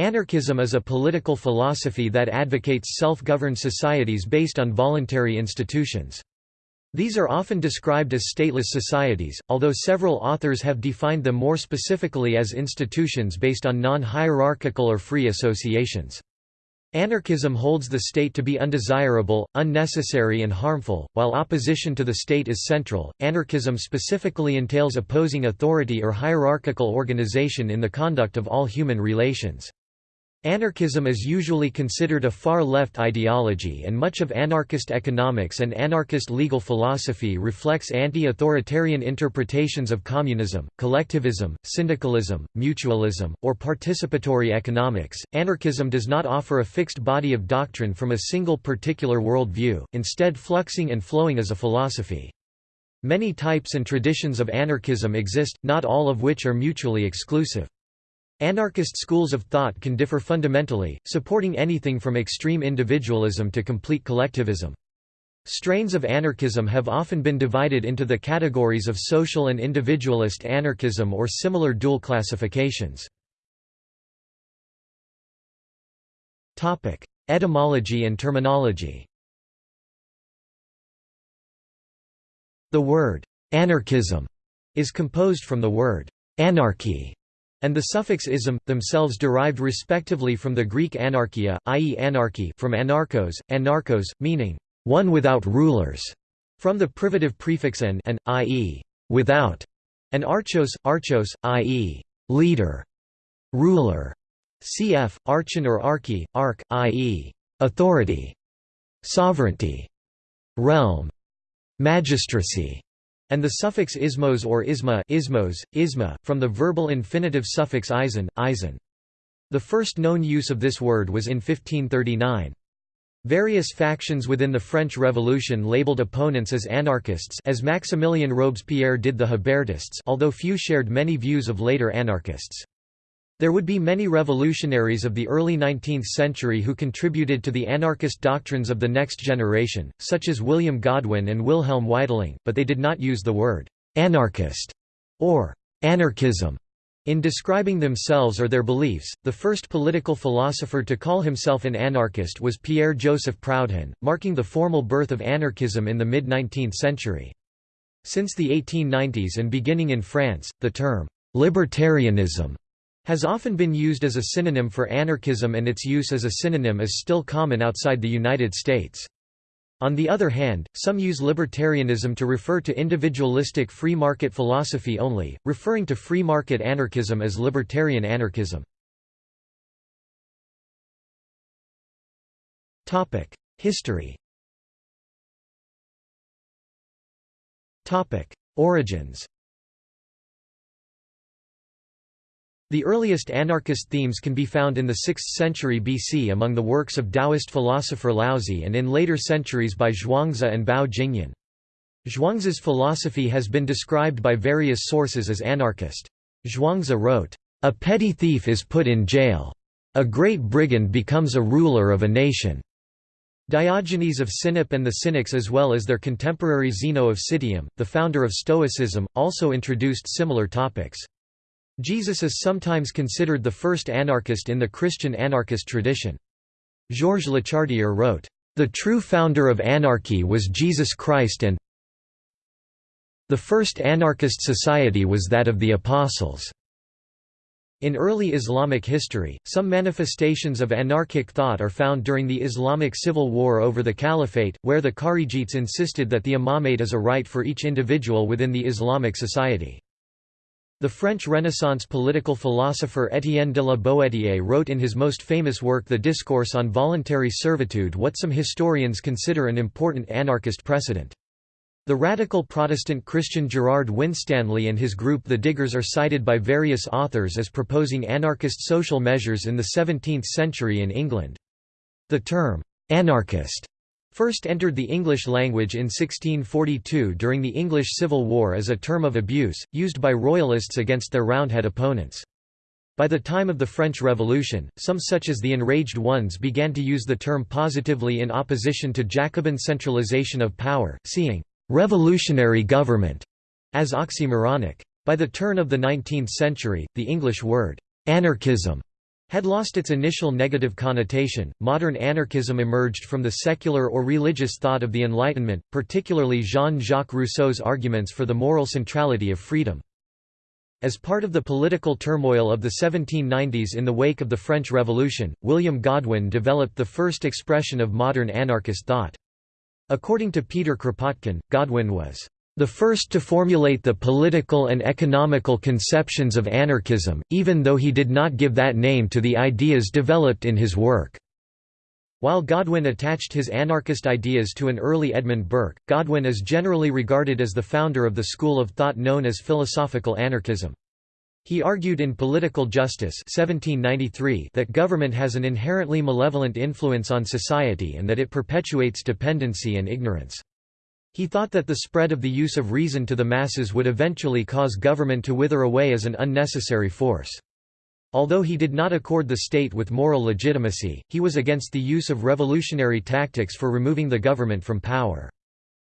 Anarchism is a political philosophy that advocates self-governed societies based on voluntary institutions. These are often described as stateless societies, although several authors have defined them more specifically as institutions based on non-hierarchical or free associations. Anarchism holds the state to be undesirable, unnecessary and harmful, while opposition to the state is central. Anarchism specifically entails opposing authority or hierarchical organization in the conduct of all human relations. Anarchism is usually considered a far-left ideology and much of anarchist economics and anarchist legal philosophy reflects anti-authoritarian interpretations of communism, collectivism, syndicalism, mutualism, or participatory economics. Anarchism does not offer a fixed body of doctrine from a single particular worldview, instead fluxing and flowing as a philosophy. Many types and traditions of anarchism exist, not all of which are mutually exclusive. Anarchist schools of thought can differ fundamentally, supporting anything from extreme individualism to complete collectivism. Strains of anarchism have often been divided into the categories of social and individualist anarchism or similar dual classifications. Etymology and terminology The word «anarchism» is composed from the word «anarchy» and the suffix ism, themselves derived respectively from the Greek anarchia, i.e. anarchy from anarchos, anarchos, meaning, one without rulers, from the privative prefix an, an i.e. without, and archos, archos, i.e. leader, ruler, cf. archon or archy, arch, i.e. authority, sovereignty, realm, magistracy, and the suffix ismos or isma ismos, isma, from the verbal infinitive suffix eisen, eisen. The first known use of this word was in 1539. Various factions within the French Revolution labeled opponents as anarchists as Maximilien Robespierre did the Hébertists although few shared many views of later anarchists. There would be many revolutionaries of the early 19th century who contributed to the anarchist doctrines of the next generation, such as William Godwin and Wilhelm Weitling, but they did not use the word «anarchist» or «anarchism» in describing themselves or their beliefs. The first political philosopher to call himself an anarchist was Pierre-Joseph Proudhon, marking the formal birth of anarchism in the mid-19th century. Since the 1890s and beginning in France, the term «libertarianism» has often been used as a synonym for anarchism and its use as a synonym is still common outside the United States. On the other hand, some use libertarianism to refer to individualistic free market philosophy only, referring to free market anarchism as libertarian anarchism. History Origins The earliest anarchist themes can be found in the 6th century BC among the works of Taoist philosopher Laozi and in later centuries by Zhuangzi and Bao Jingyan. Zhuangzi's philosophy has been described by various sources as anarchist. Zhuangzi wrote, "...a petty thief is put in jail. A great brigand becomes a ruler of a nation." Diogenes of Sinope and the Cynics as well as their contemporary Zeno of Citium, the founder of Stoicism, also introduced similar topics. Jesus is sometimes considered the first anarchist in the Christian anarchist tradition. Georges Lechartier wrote, "...the true founder of anarchy was Jesus Christ and the first anarchist society was that of the Apostles." In early Islamic history, some manifestations of anarchic thought are found during the Islamic civil war over the caliphate, where the Kharijites insisted that the imamate is a right for each individual within the Islamic society. The French Renaissance political philosopher Étienne de la Boétie wrote in his most famous work The Discourse on Voluntary Servitude what some historians consider an important anarchist precedent. The radical Protestant Christian Gerard Winstanley and his group The Diggers are cited by various authors as proposing anarchist social measures in the 17th century in England. The term, "'anarchist' first entered the English language in 1642 during the English Civil War as a term of abuse, used by Royalists against their Roundhead opponents. By the time of the French Revolution, some such as the Enraged Ones began to use the term positively in opposition to Jacobin centralization of power, seeing «revolutionary government» as oxymoronic. By the turn of the 19th century, the English word «anarchism» had lost its initial negative connotation. Modern anarchism emerged from the secular or religious thought of the Enlightenment, particularly Jean Jacques Rousseau's arguments for the moral centrality of freedom. As part of the political turmoil of the 1790s in the wake of the French Revolution, William Godwin developed the first expression of modern anarchist thought. According to Peter Kropotkin, Godwin was the first to formulate the political and economical conceptions of anarchism, even though he did not give that name to the ideas developed in his work. While Godwin attached his anarchist ideas to an early Edmund Burke, Godwin is generally regarded as the founder of the school of thought known as philosophical anarchism. He argued in Political Justice 1793 that government has an inherently malevolent influence on society and that it perpetuates dependency and ignorance. He thought that the spread of the use of reason to the masses would eventually cause government to wither away as an unnecessary force. Although he did not accord the state with moral legitimacy, he was against the use of revolutionary tactics for removing the government from power.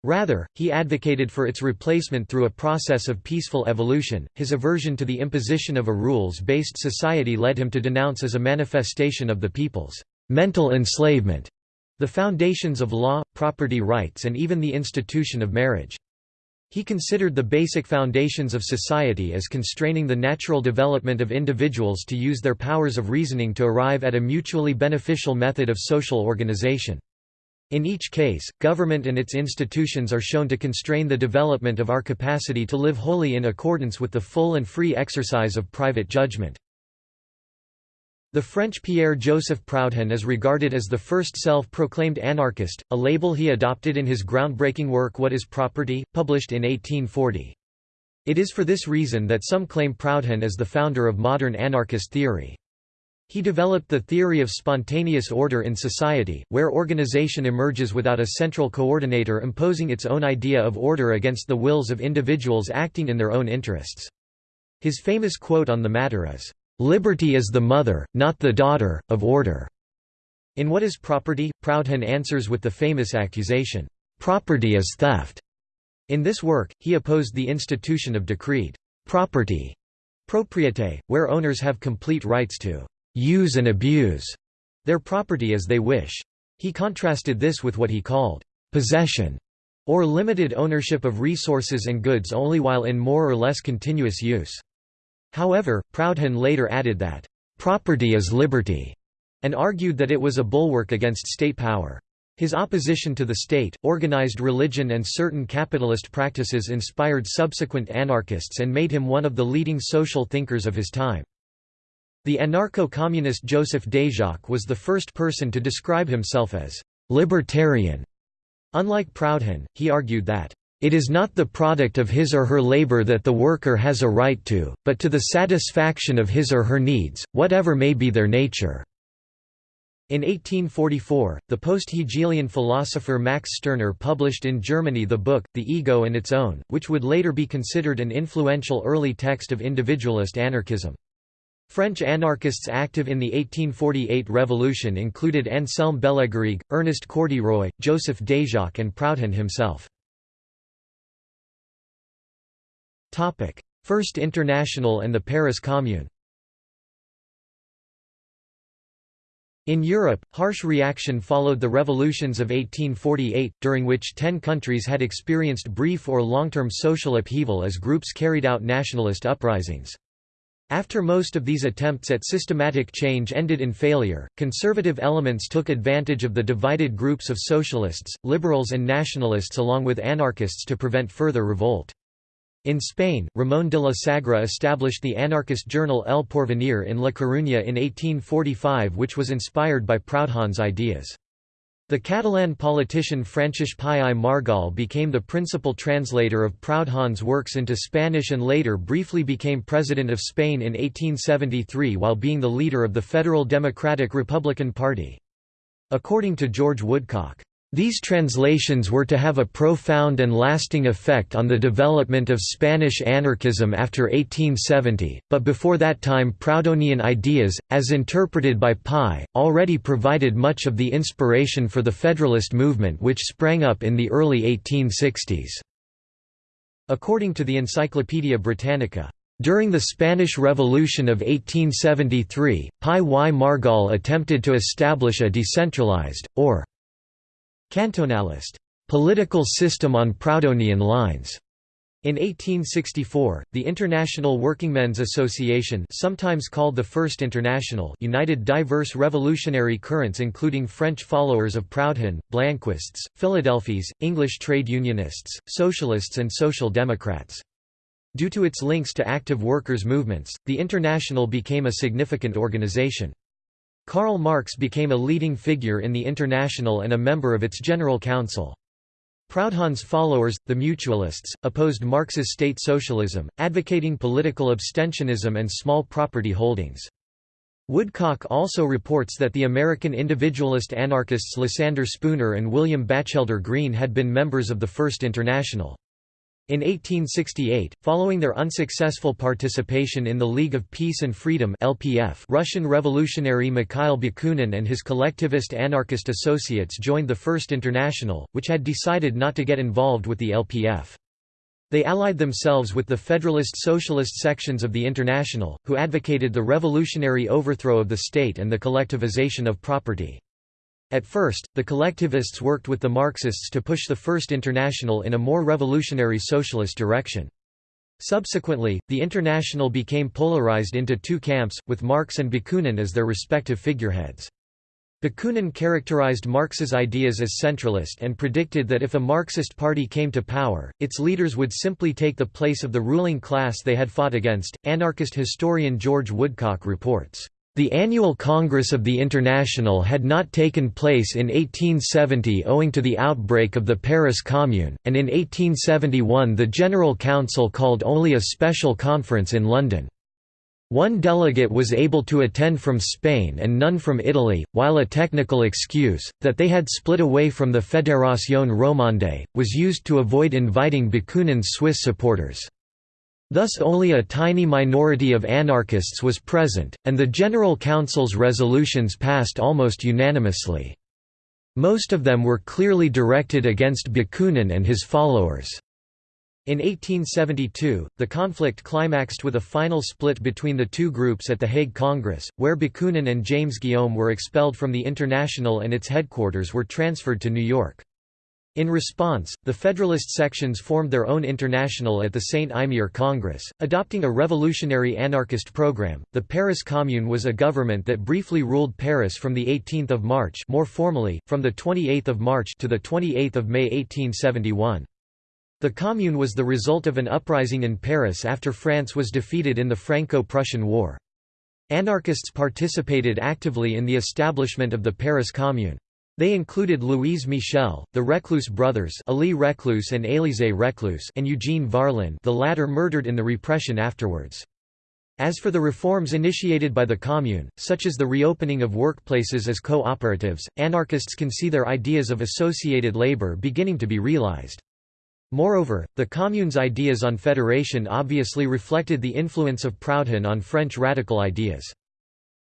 Rather, he advocated for its replacement through a process of peaceful evolution. His aversion to the imposition of a rules based society led him to denounce as a manifestation of the people's mental enslavement the foundations of law, property rights and even the institution of marriage. He considered the basic foundations of society as constraining the natural development of individuals to use their powers of reasoning to arrive at a mutually beneficial method of social organization. In each case, government and its institutions are shown to constrain the development of our capacity to live wholly in accordance with the full and free exercise of private judgment. The French Pierre-Joseph Proudhon is regarded as the first self-proclaimed anarchist, a label he adopted in his groundbreaking work What is Property, published in 1840. It is for this reason that some claim Proudhon as the founder of modern anarchist theory. He developed the theory of spontaneous order in society, where organization emerges without a central coordinator imposing its own idea of order against the wills of individuals acting in their own interests. His famous quote on the matter is, Liberty is the mother, not the daughter, of order. In What is Property, Proudhon answers with the famous accusation, Property is theft. In this work, he opposed the institution of decreed property, propriété, where owners have complete rights to use and abuse their property as they wish. He contrasted this with what he called possession, or limited ownership of resources and goods only while in more or less continuous use. However, Proudhon later added that, "...property is liberty", and argued that it was a bulwark against state power. His opposition to the state, organized religion and certain capitalist practices inspired subsequent anarchists and made him one of the leading social thinkers of his time. The anarcho-communist Joseph Déjacque was the first person to describe himself as «libertarian». Unlike Proudhon, he argued that it is not the product of his or her labor that the worker has a right to, but to the satisfaction of his or her needs, whatever may be their nature. In 1844, the post-Hegelian philosopher Max Stirner published in Germany the book, The Ego and Its Own, which would later be considered an influential early text of individualist anarchism. French anarchists active in the 1848 revolution included Anselme Bellegarrigue, Ernest Coeurderoy, Joseph Déjacque and Proudhon himself. First International and the Paris Commune In Europe, harsh reaction followed the revolutions of 1848, during which ten countries had experienced brief or long-term social upheaval as groups carried out nationalist uprisings. After most of these attempts at systematic change ended in failure, conservative elements took advantage of the divided groups of socialists, liberals and nationalists along with anarchists to prevent further revolt. In Spain, Ramón de la Sagra established the anarchist journal El Porvenir in La Coruña in 1845 which was inspired by Proudhon's ideas. The Catalan politician Francesc Pi i Margall became the principal translator of Proudhon's works into Spanish and later briefly became president of Spain in 1873 while being the leader of the Federal Democratic Republican Party. According to George Woodcock, these translations were to have a profound and lasting effect on the development of Spanish anarchism after 1870, but before that time Proudhonian ideas, as interpreted by Pi, already provided much of the inspiration for the Federalist movement which sprang up in the early 1860s. According to the Encyclopaedia Britannica, During the Spanish Revolution of 1873, Pi y Margall attempted to establish a decentralized, or cantonalist, political system on Proudhonian lines. In 1864, the International Workingmen's Association sometimes called the First International united diverse revolutionary currents including French followers of Proudhon, Blanquists, Philadelphes, English trade unionists, socialists and social democrats. Due to its links to active workers' movements, the International became a significant organization. Karl Marx became a leading figure in the International and a member of its General Council. Proudhon's followers, the Mutualists, opposed Marx's state socialism, advocating political abstentionism and small property holdings. Woodcock also reports that the American individualist anarchists Lysander Spooner and William Batchelder Greene had been members of the First International. In 1868, following their unsuccessful participation in the League of Peace and Freedom (LPF), Russian revolutionary Mikhail Bakunin and his collectivist anarchist associates joined the First International, which had decided not to get involved with the LPF. They allied themselves with the Federalist Socialist sections of the International, who advocated the revolutionary overthrow of the state and the collectivization of property. At first, the collectivists worked with the Marxists to push the First International in a more revolutionary socialist direction. Subsequently, the International became polarized into two camps, with Marx and Bakunin as their respective figureheads. Bakunin characterized Marx's ideas as centralist and predicted that if a Marxist party came to power, its leaders would simply take the place of the ruling class they had fought against. Anarchist historian George Woodcock reports, the annual Congress of the International had not taken place in 1870 owing to the outbreak of the Paris Commune, and in 1871 the General Council called only a special conference in London. One delegate was able to attend from Spain and none from Italy, while a technical excuse, that they had split away from the Fédération Romande, was used to avoid inviting Bakunin's Swiss supporters. Thus only a tiny minority of anarchists was present, and the General Council's resolutions passed almost unanimously. Most of them were clearly directed against Bakunin and his followers. In 1872, the conflict climaxed with a final split between the two groups at the Hague Congress, where Bakunin and James Guillaume were expelled from the International and its headquarters were transferred to New York. In response, the Federalist sections formed their own international at the St. Imier Congress, adopting a revolutionary anarchist program. The Paris Commune was a government that briefly ruled Paris from the 18th of March, more formally from the 28th of March to the 28th of May 1871. The Commune was the result of an uprising in Paris after France was defeated in the Franco-Prussian War. Anarchists participated actively in the establishment of the Paris Commune. They included Louise Michel, the Reclus brothers Elie Reclus and Élisée Reclus and Eugene Varlin the latter murdered in the repression afterwards. As for the reforms initiated by the Commune, such as the reopening of workplaces as cooperatives, anarchists can see their ideas of associated labor beginning to be realized. Moreover, the Commune's ideas on federation obviously reflected the influence of Proudhon on French radical ideas.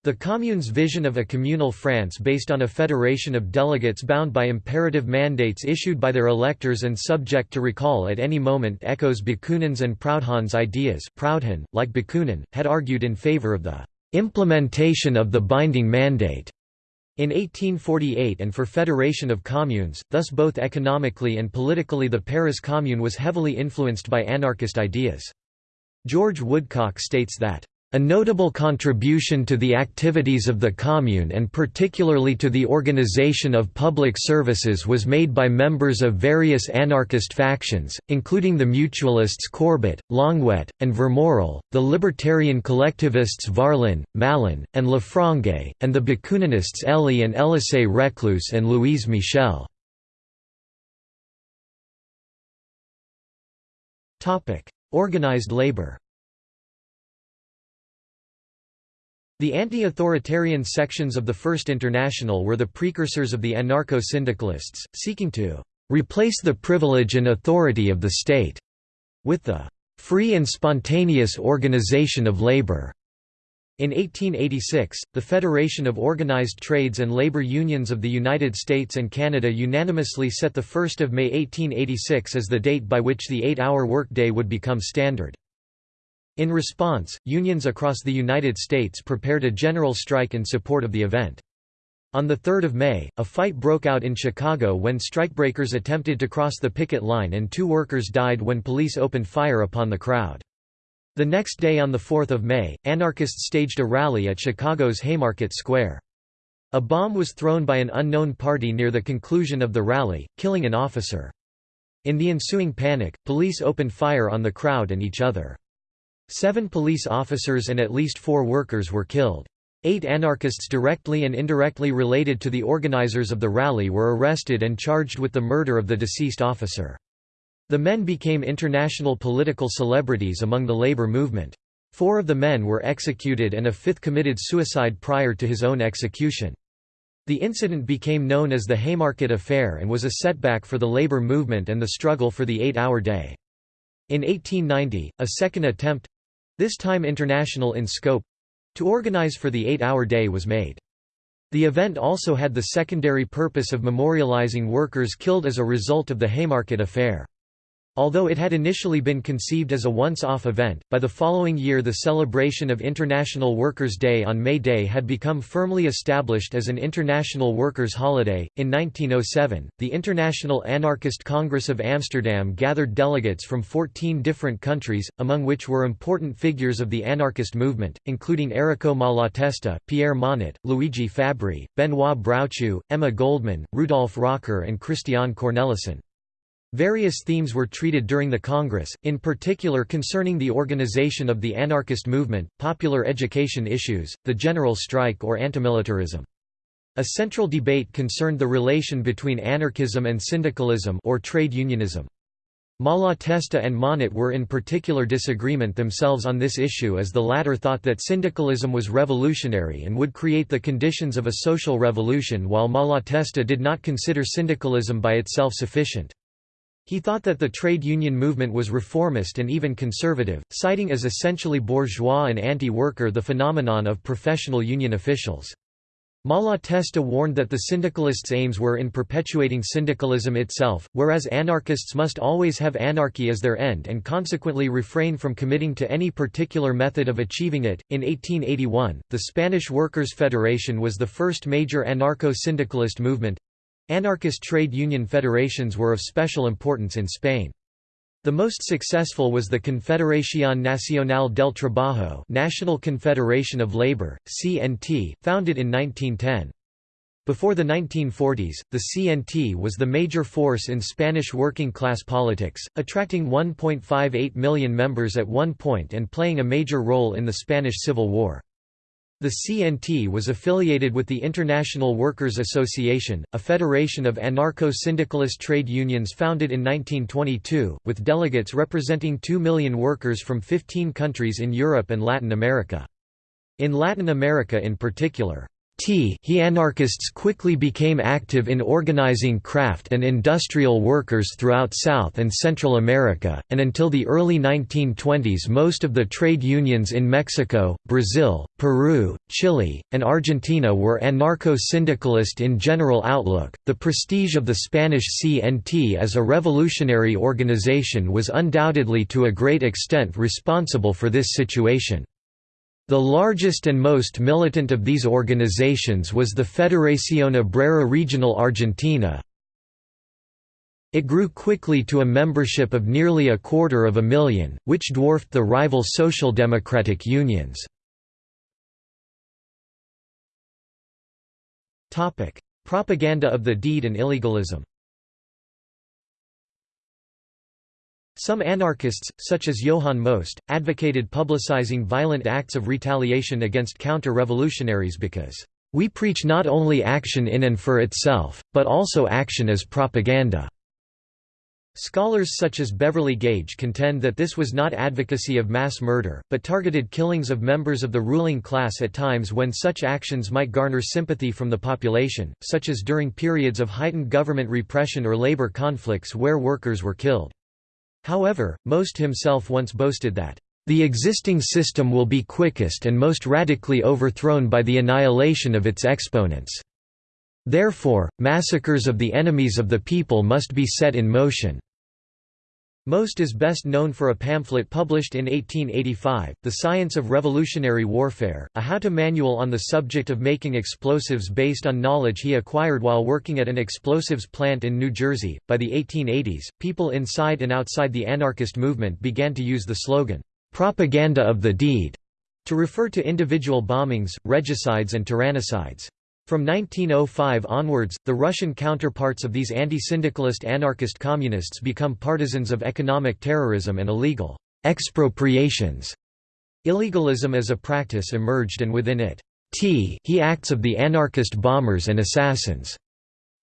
The Commune's vision of a communal France based on a federation of delegates bound by imperative mandates issued by their electors and subject to recall at any moment echoes Bakunin's and Proudhon's ideas Proudhon, like Bakunin, had argued in favor of the «implementation of the binding mandate» in 1848 and for federation of communes, thus both economically and politically the Paris Commune was heavily influenced by anarchist ideas. George Woodcock states that a notable contribution to the activities of the Commune and particularly to the organization of public services was made by members of various anarchist factions, including the Mutualists Courbet, Longuet, and Vermorel, the libertarian collectivists Varlin, Malon, and Lafrangue, and the Bakuninists Elie and Élisée Reclus and Louise Michel. Organized labor The anti-authoritarian sections of the First International were the precursors of the anarcho-syndicalists, seeking to «replace the privilege and authority of the state» with the «free and spontaneous organization of labor». In 1886, the Federation of Organized Trades and Labor Unions of the United States and Canada unanimously set 1 May 1886 as the date by which the eight-hour workday would become standard. In response, unions across the United States prepared a general strike in support of the event. On 3 May, a fight broke out in Chicago when strikebreakers attempted to cross the picket line and two workers died when police opened fire upon the crowd. The next day on 4 May, anarchists staged a rally at Chicago's Haymarket Square. A bomb was thrown by an unknown party near the conclusion of the rally, killing an officer. In the ensuing panic, police opened fire on the crowd and each other. Seven police officers and at least four workers were killed. Eight anarchists directly and indirectly related to the organizers of the rally were arrested and charged with the murder of the deceased officer. The men became international political celebrities among the labor movement. Four of the men were executed and a fifth committed suicide prior to his own execution. The incident became known as the Haymarket Affair and was a setback for the labor movement and the struggle for the eight-hour day. In 1890, a second attempt—this time international in scope, to organize for the eight-hour day was made. The event also had the secondary purpose of memorializing workers killed as a result of the Haymarket Affair. Although it had initially been conceived as a once-off event, by the following year the celebration of International Workers' Day on May Day had become firmly established as an international workers' holiday. In 1907, the International Anarchist Congress of Amsterdam gathered delegates from 14 different countries, among which were important figures of the anarchist movement, including Errico Malatesta, Pierre Monatte, Luigi Fabbri, Benoît Broutchoux, Emma Goldman, Rudolf Rocker and Christian Cornelissen. Various themes were treated during the Congress, in particular concerning the organization of the anarchist movement, popular education issues, the general strike or antimilitarism. A central debate concerned the relation between anarchism and syndicalism or trade unionism. Malatesta and Monatte were in particular disagreement themselves on this issue as the latter thought that syndicalism was revolutionary and would create the conditions of a social revolution while Malatesta did not consider syndicalism by itself sufficient. He thought that the trade union movement was reformist and even conservative, citing as essentially bourgeois and anti-worker the phenomenon of professional union officials. Malatesta warned that the syndicalists' aims were in perpetuating syndicalism itself, whereas anarchists must always have anarchy as their end and consequently refrain from committing to any particular method of achieving it. In 1881, the Spanish Workers' Federation was the first major anarcho syndicalist movement Anarchist trade union federations were of special importance in Spain. The most successful was the Confederación Nacional del Trabajo National Confederation of Labor, CNT, founded in 1910. Before the 1940s, the CNT was the major force in Spanish working-class politics, attracting 1.58 million members at one point and playing a major role in the Spanish Civil War. The CNT was affiliated with the International Workers' Association, a federation of anarcho-syndicalist trade unions founded in 1922, with delegates representing 2 million workers from 15 countries in Europe and Latin America. In Latin America in particular, he anarchists quickly became active in organizing craft and industrial workers throughout South and Central America, and until the early 1920s most of the trade unions in Mexico, Brazil, Peru, Chile, and Argentina were anarcho-syndicalist in general outlook. The prestige of the Spanish CNT as a revolutionary organization was undoubtedly to a great extent responsible for this situation. The largest and most militant of these organizations was the Federación Obrera Regional Argentina. It grew quickly to a membership of nearly a quarter of a million, which dwarfed the rival social democratic unions. Propaganda of the deed and illegalism Some anarchists, such as Johann Most, advocated publicizing violent acts of retaliation against counter-revolutionaries because, "...we preach not only action in and for itself, but also action as propaganda." Scholars such as Beverly Gage contend that this was not advocacy of mass murder, but targeted killings of members of the ruling class at times when such actions might garner sympathy from the population, such as during periods of heightened government repression or labor conflicts where workers were killed. However, Most himself once boasted that, "...the existing system will be quickest and most radically overthrown by the annihilation of its exponents. Therefore, massacres of the enemies of the people must be set in motion." Most is best known for a pamphlet published in 1885, The Science of Revolutionary Warfare, a how-to manual on the subject of making explosives based on knowledge he acquired while working at an explosives plant in New Jersey. By the 1880s, people inside and outside the anarchist movement began to use the slogan, "'Propaganda of the Deed' to refer to individual bombings, regicides and tyrannicides. From 1905 onwards, the Russian counterparts of these anti-syndicalist anarchist communists become partisans of economic terrorism and illegal expropriations. Illegalism as a practice emerged and within it, T. He acts of the anarchist bombers and assassins,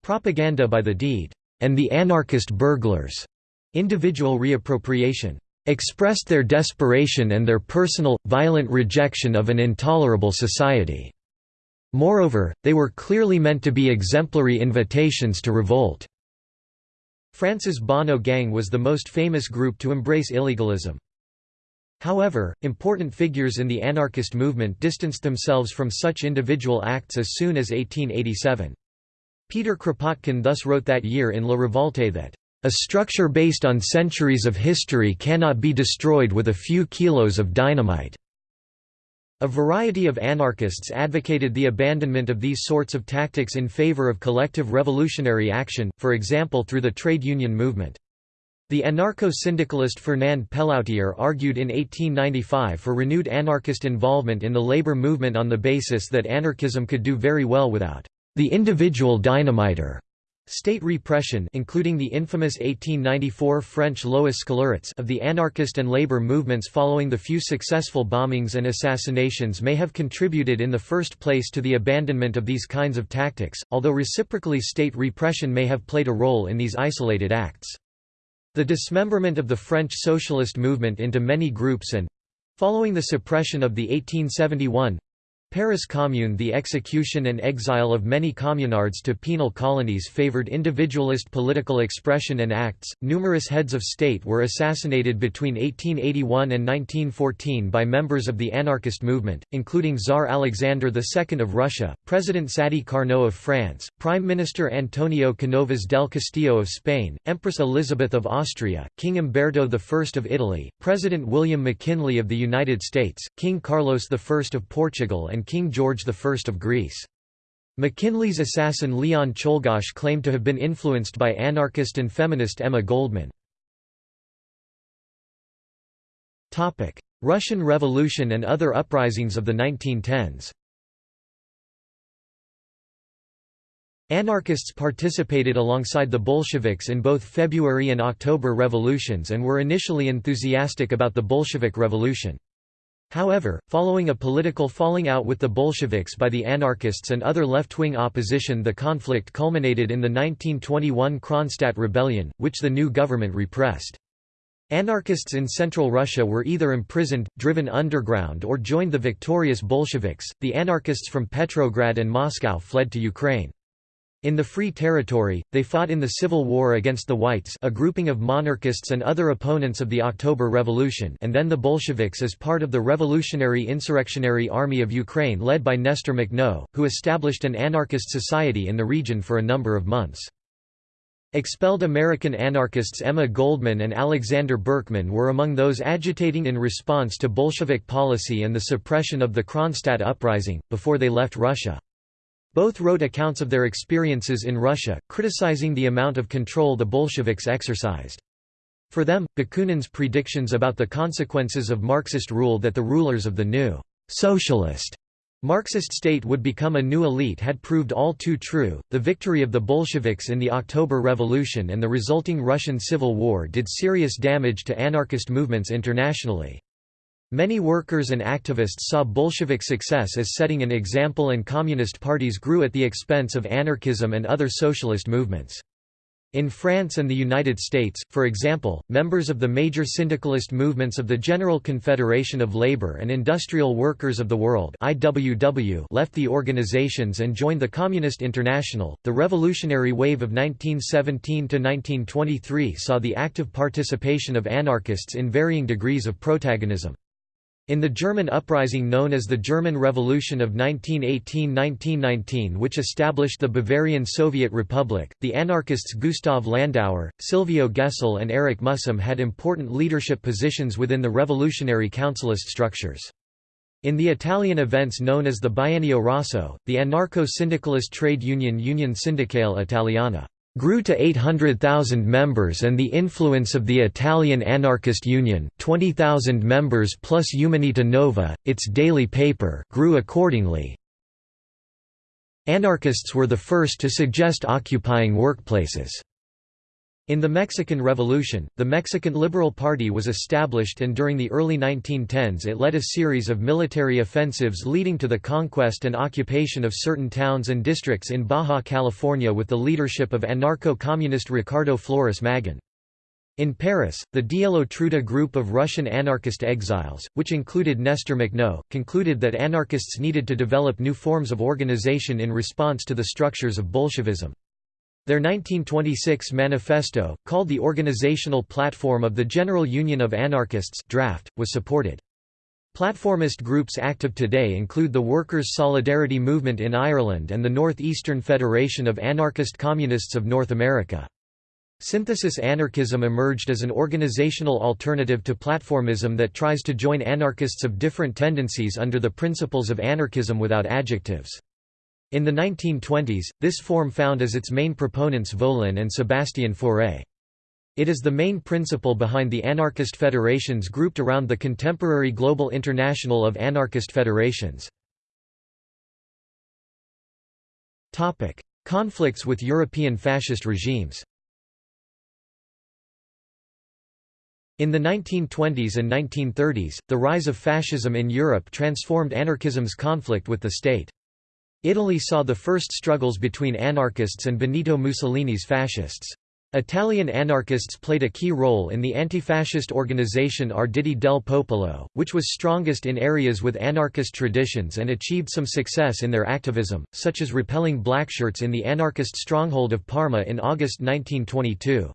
propaganda by the deed, and the anarchist burglars, individual reappropriation, expressed their desperation and their personal, violent rejection of an intolerable society. Moreover, they were clearly meant to be exemplary invitations to revolt. France's Bonnot Gang was the most famous group to embrace illegalism. However, important figures in the anarchist movement distanced themselves from such individual acts as soon as 1887. Peter Kropotkin thus wrote that year in La Revolte that, "...a structure based on centuries of history cannot be destroyed with a few kilos of dynamite." A variety of anarchists advocated the abandonment of these sorts of tactics in favor of collective revolutionary action, for example through the trade union movement. The anarcho-syndicalist Fernand Pelloutier argued in 1895 for renewed anarchist involvement in the labor movement on the basis that anarchism could do very well without the individual dynamiter. State repression including the infamous 1894 French Lois Scélérates of the anarchist and labor movements following the few successful bombings and assassinations may have contributed in the first place to the abandonment of these kinds of tactics, although reciprocally state repression may have played a role in these isolated acts. The dismemberment of the French socialist movement into many groups and following the suppression of the 1871 Paris Commune The execution and exile of many communards to penal colonies favored individualist political expression and acts. Numerous heads of state were assassinated between 1881 and 1914 by members of the anarchist movement, including Tsar Alexander II of Russia, President Sadi Carnot of France, Prime Minister Antonio Canovas del Castillo of Spain, Empress Elizabeth of Austria, King Umberto I of Italy, President William McKinley of the United States, King Carlos I of Portugal and and King George I of Greece. McKinley's assassin Leon Czolgosz claimed to have been influenced by anarchist and feminist Emma Goldman. Russian Revolution and other uprisings of the 1910s Anarchists participated alongside the Bolsheviks in both February and October revolutions and were initially enthusiastic about the Bolshevik Revolution. However, following a political falling out with the Bolsheviks by the anarchists and other left-wing opposition the conflict culminated in the 1921 Kronstadt Rebellion, which the new government repressed. Anarchists in central Russia were either imprisoned, driven underground or joined the victorious Bolsheviks. The anarchists from Petrograd and Moscow fled to Ukraine. In the Free Territory, they fought in the Civil War against the Whites a grouping of monarchists and other opponents of the October Revolution and then the Bolsheviks as part of the Revolutionary Insurrectionary Army of Ukraine led by Nestor Makhno, who established an anarchist society in the region for a number of months. Expelled American anarchists Emma Goldman and Alexander Berkman were among those agitating in response to Bolshevik policy and the suppression of the Kronstadt uprising, before they left Russia. Both wrote accounts of their experiences in Russia, criticizing the amount of control the Bolsheviks exercised. For them, Bakunin's predictions about the consequences of Marxist rule that the rulers of the new socialist Marxist state would become a new elite had proved all too true. The victory of the Bolsheviks in the October Revolution and the resulting Russian Civil War did serious damage to anarchist movements internationally. Many workers and activists saw Bolshevik success as setting an example and communist parties grew at the expense of anarchism and other socialist movements. In France and the United States, for example, members of the major syndicalist movements of the General Confederation of Labor and Industrial Workers of the World (IWW) left the organizations and joined the Communist International. The revolutionary wave of 1917 to 1923 saw the active participation of anarchists in varying degrees of protagonism. In the German uprising known as the German Revolution of 1918–1919 which established the Bavarian Soviet Republic, the anarchists Gustav Landauer, Silvio Gesell and Erich Mühsam had important leadership positions within the revolutionary councilist structures. In the Italian events known as the Biennio Rosso, the anarcho-syndicalist trade union Union Sindacale Italiana grew to 800,000 members and the influence of the Italian Anarchist Union 20,000 members plus Umanità Nova, its daily paper grew accordingly. Anarchists were the first to suggest occupying workplaces. In the Mexican Revolution, the Mexican Liberal Party was established and during the early 1910s it led a series of military offensives leading to the conquest and occupation of certain towns and districts in Baja California with the leadership of anarcho-communist Ricardo Flores Magón. In Paris, the Dielo Truda group of Russian anarchist exiles, which included Nestor Makhno, concluded that anarchists needed to develop new forms of organization in response to the structures of Bolshevism. Their 1926 manifesto, called the Organizational Platform of the General Union of Anarchists draft, was supported. Platformist groups active today include the Workers' Solidarity Movement in Ireland and the Northeastern Federation of Anarchist Communists of North America. Synthesis anarchism emerged as an organizational alternative to platformism that tries to join anarchists of different tendencies under the principles of anarchism without adjectives. In the 1920s, this form found as its main proponents Volin and Sébastien Fauré. It is the main principle behind the anarchist federations grouped around the contemporary Global International of Anarchist Federations. Conflicts with European fascist regimes In the 1920s and 1930s, the rise of fascism in Europe transformed anarchism's conflict with the state. Italy saw the first struggles between anarchists and Benito Mussolini's fascists. Italian anarchists played a key role in the anti-fascist organization Arditi del Popolo, which was strongest in areas with anarchist traditions and achieved some success in their activism, such as repelling blackshirts in the anarchist stronghold of Parma in August 1922.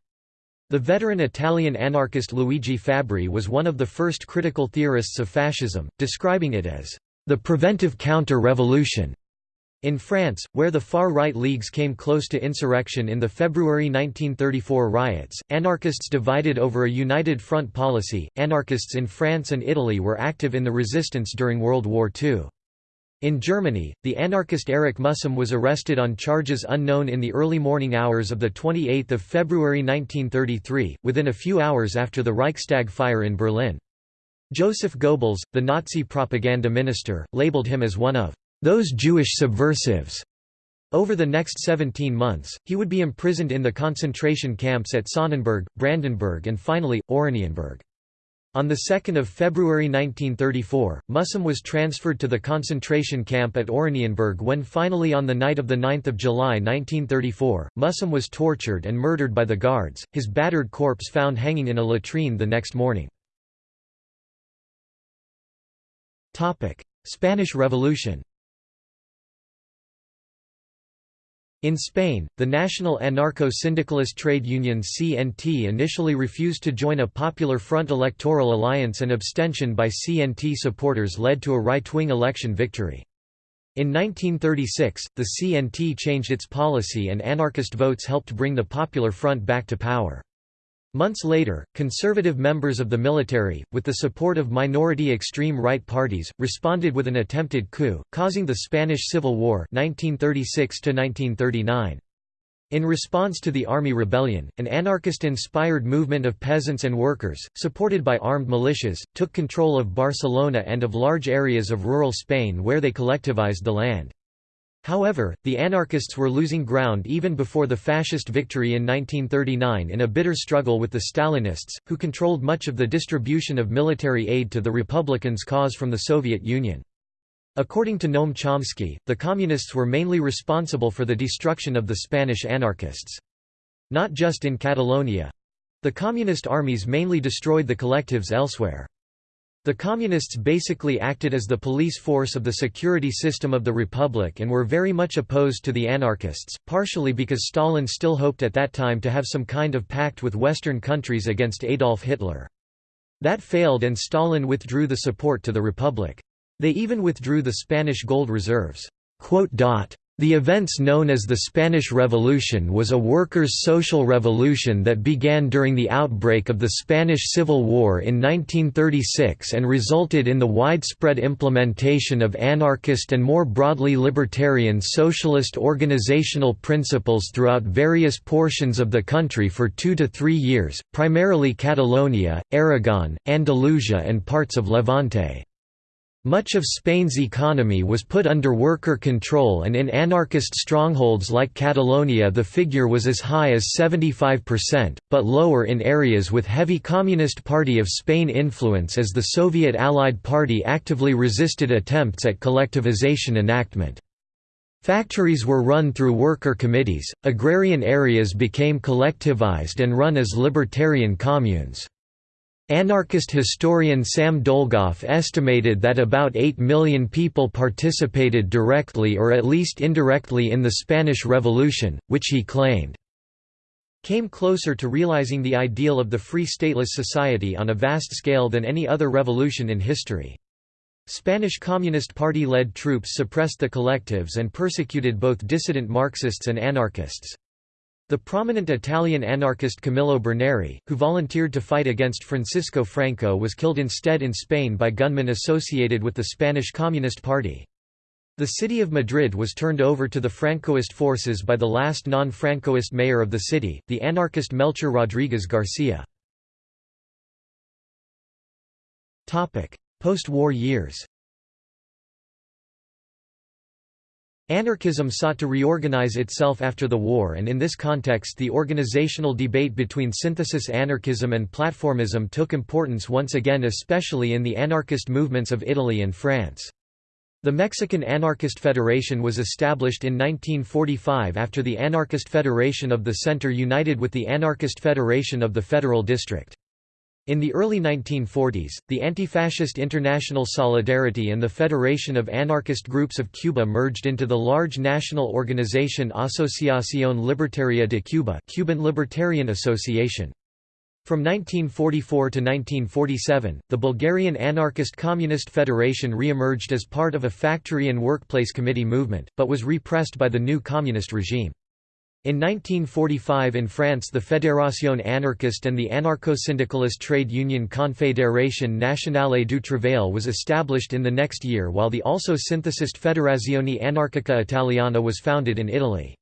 The veteran Italian anarchist Luigi Fabbri was one of the first critical theorists of fascism, describing it as the preventive counter-revolution. In France, where the far-right leagues came close to insurrection in the February 1934 riots, anarchists divided over a united front policy. Anarchists in France and Italy were active in the resistance during World War II. In Germany, the anarchist Erich Mühsam was arrested on charges unknown in the early morning hours of 28 February 1933, within a few hours after the Reichstag fire in Berlin. Joseph Goebbels, the Nazi propaganda minister, labeled him as one of those Jewish subversives. Over the next 17 months, he would be imprisoned in the concentration camps at Sonnenberg, Brandenburg and finally, Oranienburg. On 2 February 1934, Mühsam was transferred to the concentration camp at Oranienburg when finally on the night of 9 July 1934, Mühsam was tortured and murdered by the guards, his battered corpse found hanging in a latrine the next morning. Spanish Revolution In Spain, the national anarcho-syndicalist trade union CNT initially refused to join a Popular Front electoral alliance and abstention by CNT supporters led to a right-wing election victory. In 1936, the CNT changed its policy and anarchist votes helped bring the Popular Front back to power. Months later, conservative members of the military, with the support of minority extreme right parties, responded with an attempted coup, causing the Spanish Civil War 1936 -1939. In response to the army rebellion, an anarchist-inspired movement of peasants and workers, supported by armed militias, took control of Barcelona and of large areas of rural Spain where they collectivized the land. However, the anarchists were losing ground even before the fascist victory in 1939 in a bitter struggle with the Stalinists, who controlled much of the distribution of military aid to the Republicans' cause from the Soviet Union. According to Noam Chomsky, the Communists were mainly responsible for the destruction of the Spanish anarchists. Not just in Catalonia. The Communist armies mainly destroyed the collectives elsewhere. The Communists basically acted as the police force of the security system of the Republic and were very much opposed to the anarchists, partially because Stalin still hoped at that time to have some kind of pact with Western countries against Adolf Hitler. That failed and Stalin withdrew the support to the republic. They even withdrew the Spanish gold reserves. The events known as the Spanish Revolution was a workers' social revolution that began during the outbreak of the Spanish Civil War in 1936 and resulted in the widespread implementation of anarchist and more broadly libertarian socialist organizational principles throughout various portions of the country for two to three years, primarily Catalonia, Aragon, Andalusia and parts of Levante. Much of Spain's economy was put under worker control and in anarchist strongholds like Catalonia the figure was as high as 75%, but lower in areas with heavy Communist Party of Spain influence as the Soviet Allied Party actively resisted attempts at collectivization enactment. Factories were run through worker committees, agrarian areas became collectivized and run as libertarian communes. Anarchist historian Sam Dolgoff estimated that about 8 million people participated directly or at least indirectly in the Spanish Revolution, which he claimed came closer to realizing the ideal of the free stateless society on a vast scale than any other revolution in history. Spanish Communist Party-led troops suppressed the collectives and persecuted both dissident Marxists and anarchists. The prominent Italian anarchist Camillo Berneri, who volunteered to fight against Francisco Franco was killed instead in Spain by gunmen associated with the Spanish Communist Party. The city of Madrid was turned over to the Francoist forces by the last non-Francoist mayor of the city, the anarchist Melchor Rodriguez Garcia. Post-war years Anarchism sought to reorganize itself after the war and in this context the organizational debate between synthesis anarchism and platformism took importance once again especially in the anarchist movements of Italy and France. The Mexican Anarchist Federation was established in 1945 after the Anarchist Federation of the Center united with the Anarchist Federation of the Federal District. In the early 1940s, the Anti-Fascist International Solidarity and the Federation of Anarchist Groups of Cuba merged into the large national organization Asociación Libertaria de Cuba Cuban Libertarian Association. From 1944 to 1947, the Bulgarian Anarchist Communist Federation re-emerged as part of a factory and workplace committee movement, but was repressed by the new communist regime. In 1945 in France the Fédération anarchiste and the anarcho-syndicalist trade union Confédération Nationale du Travail was established in the next year while the also synthesist Federazione Anarchica Italiana was founded in Italy.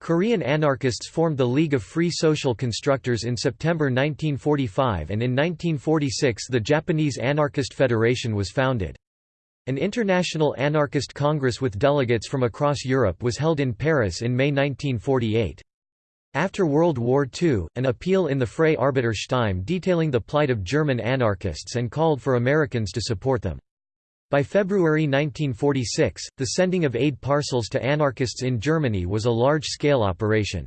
Korean anarchists formed the League of Free Social Constructors in September 1945 and in 1946 the Japanese Anarchist Federation was founded. An international anarchist congress with delegates from across Europe was held in Paris in May 1948. After World War II, an appeal in the Freie Arbeiterstimme detailing the plight of German anarchists and called for Americans to support them. By February 1946, the sending of aid parcels to anarchists in Germany was a large-scale operation.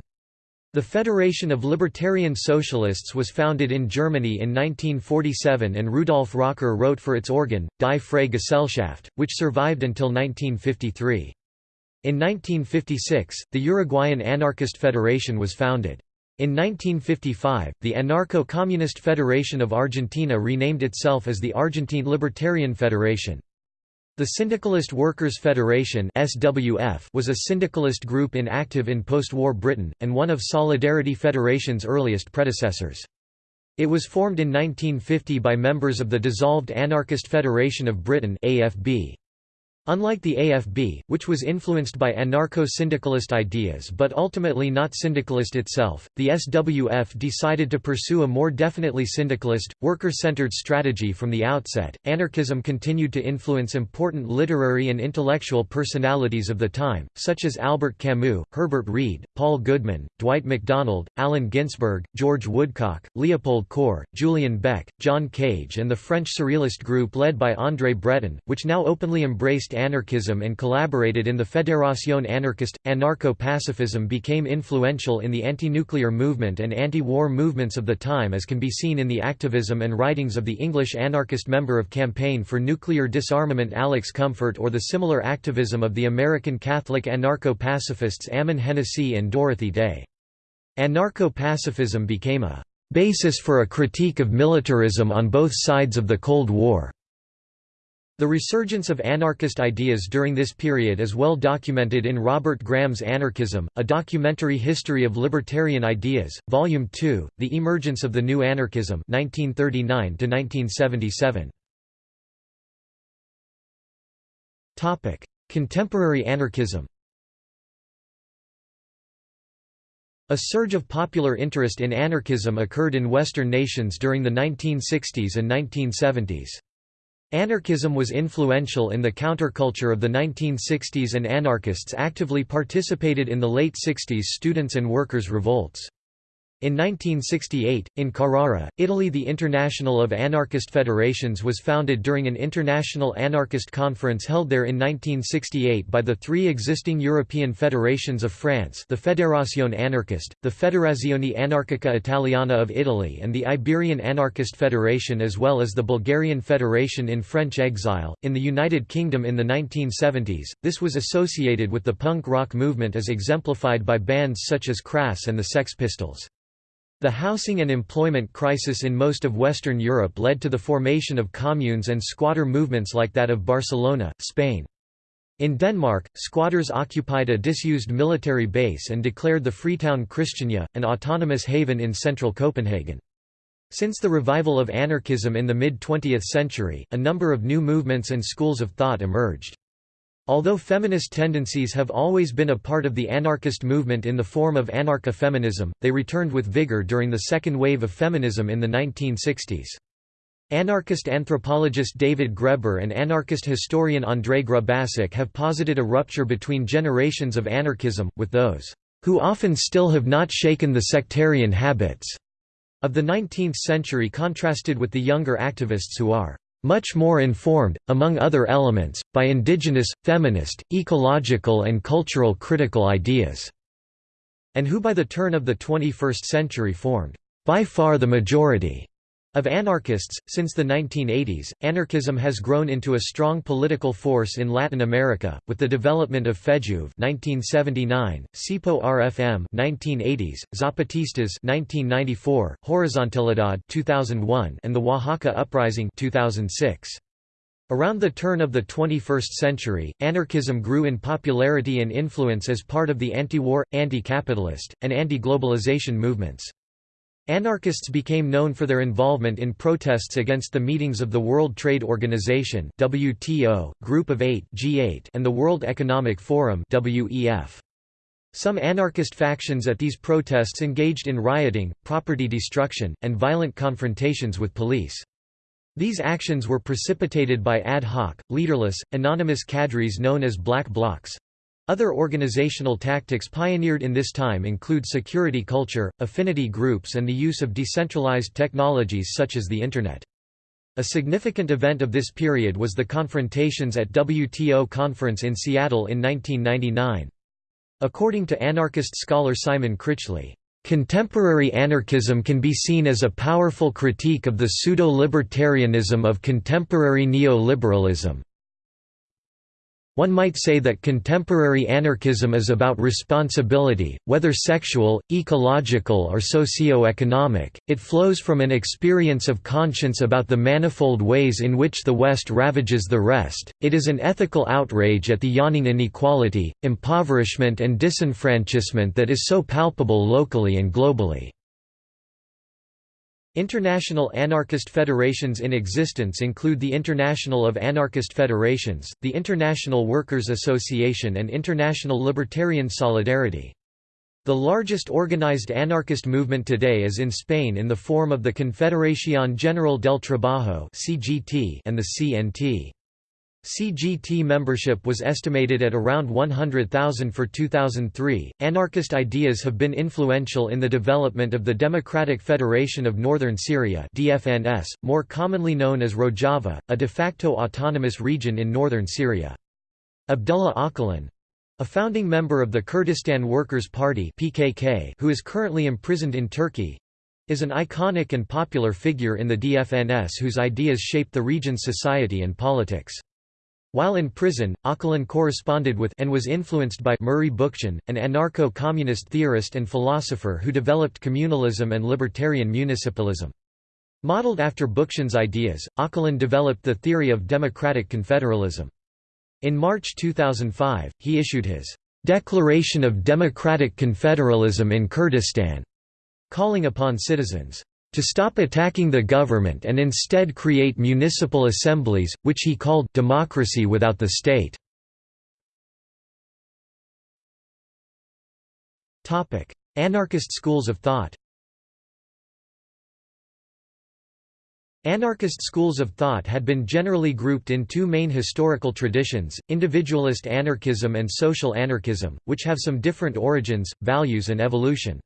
The Federation of Libertarian Socialists was founded in Germany in 1947 and Rudolf Rocker wrote for its organ, Die Freie Gesellschaft, which survived until 1953. In 1956, the Uruguayan Anarchist Federation was founded. In 1955, the Anarcho-Communist Federation of Argentina renamed itself as the Argentine Libertarian Federation. The Syndicalist Workers' Federation was a syndicalist group inactive in post-war Britain and one of Solidarity Federation's earliest predecessors. It was formed in 1950 by members of the dissolved Anarchist Federation of Britain (AFB). Unlike the AFB, which was influenced by anarcho-syndicalist ideas but ultimately not syndicalist itself, the SWF decided to pursue a more definitely syndicalist, worker-centered strategy from the outset. Anarchism continued to influence important literary and intellectual personalities of the time, such as Albert Camus, Herbert Read, Paul Goodman, Dwight MacDonald, Allen Ginsberg, George Woodcock, Leopold Kohr, Julian Beck, John Cage and the French Surrealist group led by André Breton, which now openly embraced anarchism and collaborated in the Fédération anarchiste. Anarcho-pacifism became influential in the anti-nuclear movement and anti-war movements of the time as can be seen in the activism and writings of the English anarchist member of Campaign for Nuclear Disarmament Alex Comfort or the similar activism of the American Catholic anarcho-pacifists Ammon Hennacy and Dorothy Day. Anarcho-pacifism became a basis for a critique of militarism on both sides of the Cold War. The resurgence of anarchist ideas during this period is well documented in Robert Graham's Anarchism, A Documentary History of Libertarian Ideas, Volume 2, The Emergence of the New Anarchism 1939 Contemporary anarchism A surge of popular interest in anarchism occurred in Western nations during the 1960s and 1970s. Anarchism was influential in the counterculture of the 1960s and anarchists actively participated in the late 60s students' and workers' revolts. In 1968, in Carrara, Italy the International of Anarchist Federations was founded during an international anarchist conference held there in 1968 by the three existing European federations of France the Fédération Anarchiste, the Federazione Anarchica Italiana of Italy and the Iberian Anarchist Federation as well as the Bulgarian Federation in French exile. In the United Kingdom in the 1970s, this was associated with the punk rock movement as exemplified by bands such as Crass and the Sex Pistols. The housing and employment crisis in most of Western Europe led to the formation of communes and squatter movements like that of Barcelona, Spain. In Denmark, squatters occupied a disused military base and declared the Freetown Christiania, an autonomous haven in central Copenhagen. Since the revival of anarchism in the mid-20th century, a number of new movements and schools of thought emerged. Although feminist tendencies have always been a part of the anarchist movement in the form of anarcha-feminism, they returned with vigor during the second wave of feminism in the 1960s. Anarchist anthropologist David Graeber and anarchist historian André Grubačić have posited a rupture between generations of anarchism, with those, "...who often still have not shaken the sectarian habits," of the 19th century contrasted with the younger activists who are much more informed, among other elements, by indigenous, feminist, ecological and cultural critical ideas", and who by the turn of the 21st century formed, by far the majority, of anarchists, since the 1980s, anarchism has grown into a strong political force in Latin America, with the development of FEJUV 1979, CIPO RFM 1980s, Zapatistas 1994, Horizontalidad 2001, and the Oaxaca Uprising 2006. Around the turn of the 21st century, anarchism grew in popularity and influence as part of the anti-war, anti-capitalist, and anti-globalization movements. Anarchists became known for their involvement in protests against the meetings of the World Trade Organization WTO, Group of Eight G8, and the World Economic Forum WEF. Some anarchist factions at these protests engaged in rioting, property destruction, and violent confrontations with police. These actions were precipitated by ad hoc, leaderless, anonymous cadres known as black blocs. Other organizational tactics pioneered in this time include security culture, affinity groups and the use of decentralized technologies such as the Internet. A significant event of this period was the confrontations at WTO conference in Seattle in 1999. According to anarchist scholar Simon Critchley, Contemporary anarchism can be seen as a powerful critique of the pseudo-libertarianism of contemporary neoliberalism, one might say that contemporary anarchism is about responsibility, whether sexual, ecological or socio-economic, it flows from an experience of conscience about the manifold ways in which the West ravages the rest, it is an ethical outrage at the yawning inequality, impoverishment and disenfranchisement that is so palpable locally and globally. International anarchist federations in existence include the International of Anarchist Federations, the International Workers' Association and International Libertarian Solidarity. The largest organized anarchist movement today is in Spain in the form of the Confederación General del Trabajo and the CNT. CGT membership was estimated at around 100,000 for 2003. Anarchist ideas have been influential in the development of the Democratic Federation of Northern Syria (DFNS), more commonly known as Rojava, a de facto autonomous region in northern Syria. Abdullah Öcalan, a founding member of the Kurdistan Workers' Party (PKK), who is currently imprisoned in Turkey, is an iconic and popular figure in the DFNS whose ideas shaped the region's society and politics. While in prison, Öcalan corresponded with and was influenced by Murray Bookchin, an anarcho-communist theorist and philosopher who developed communalism and libertarian municipalism. Modeled after Bookchin's ideas, Öcalan developed the theory of democratic confederalism. In March 2005, he issued his "'Declaration of Democratic Confederalism in Kurdistan' calling upon citizens to stop attacking the government and instead create municipal assemblies, which he called democracy without the state. Anarchist schools of thought Anarchist schools of thought had been generally grouped in two main historical traditions, individualist anarchism and social anarchism, which have some different origins, values and evolution.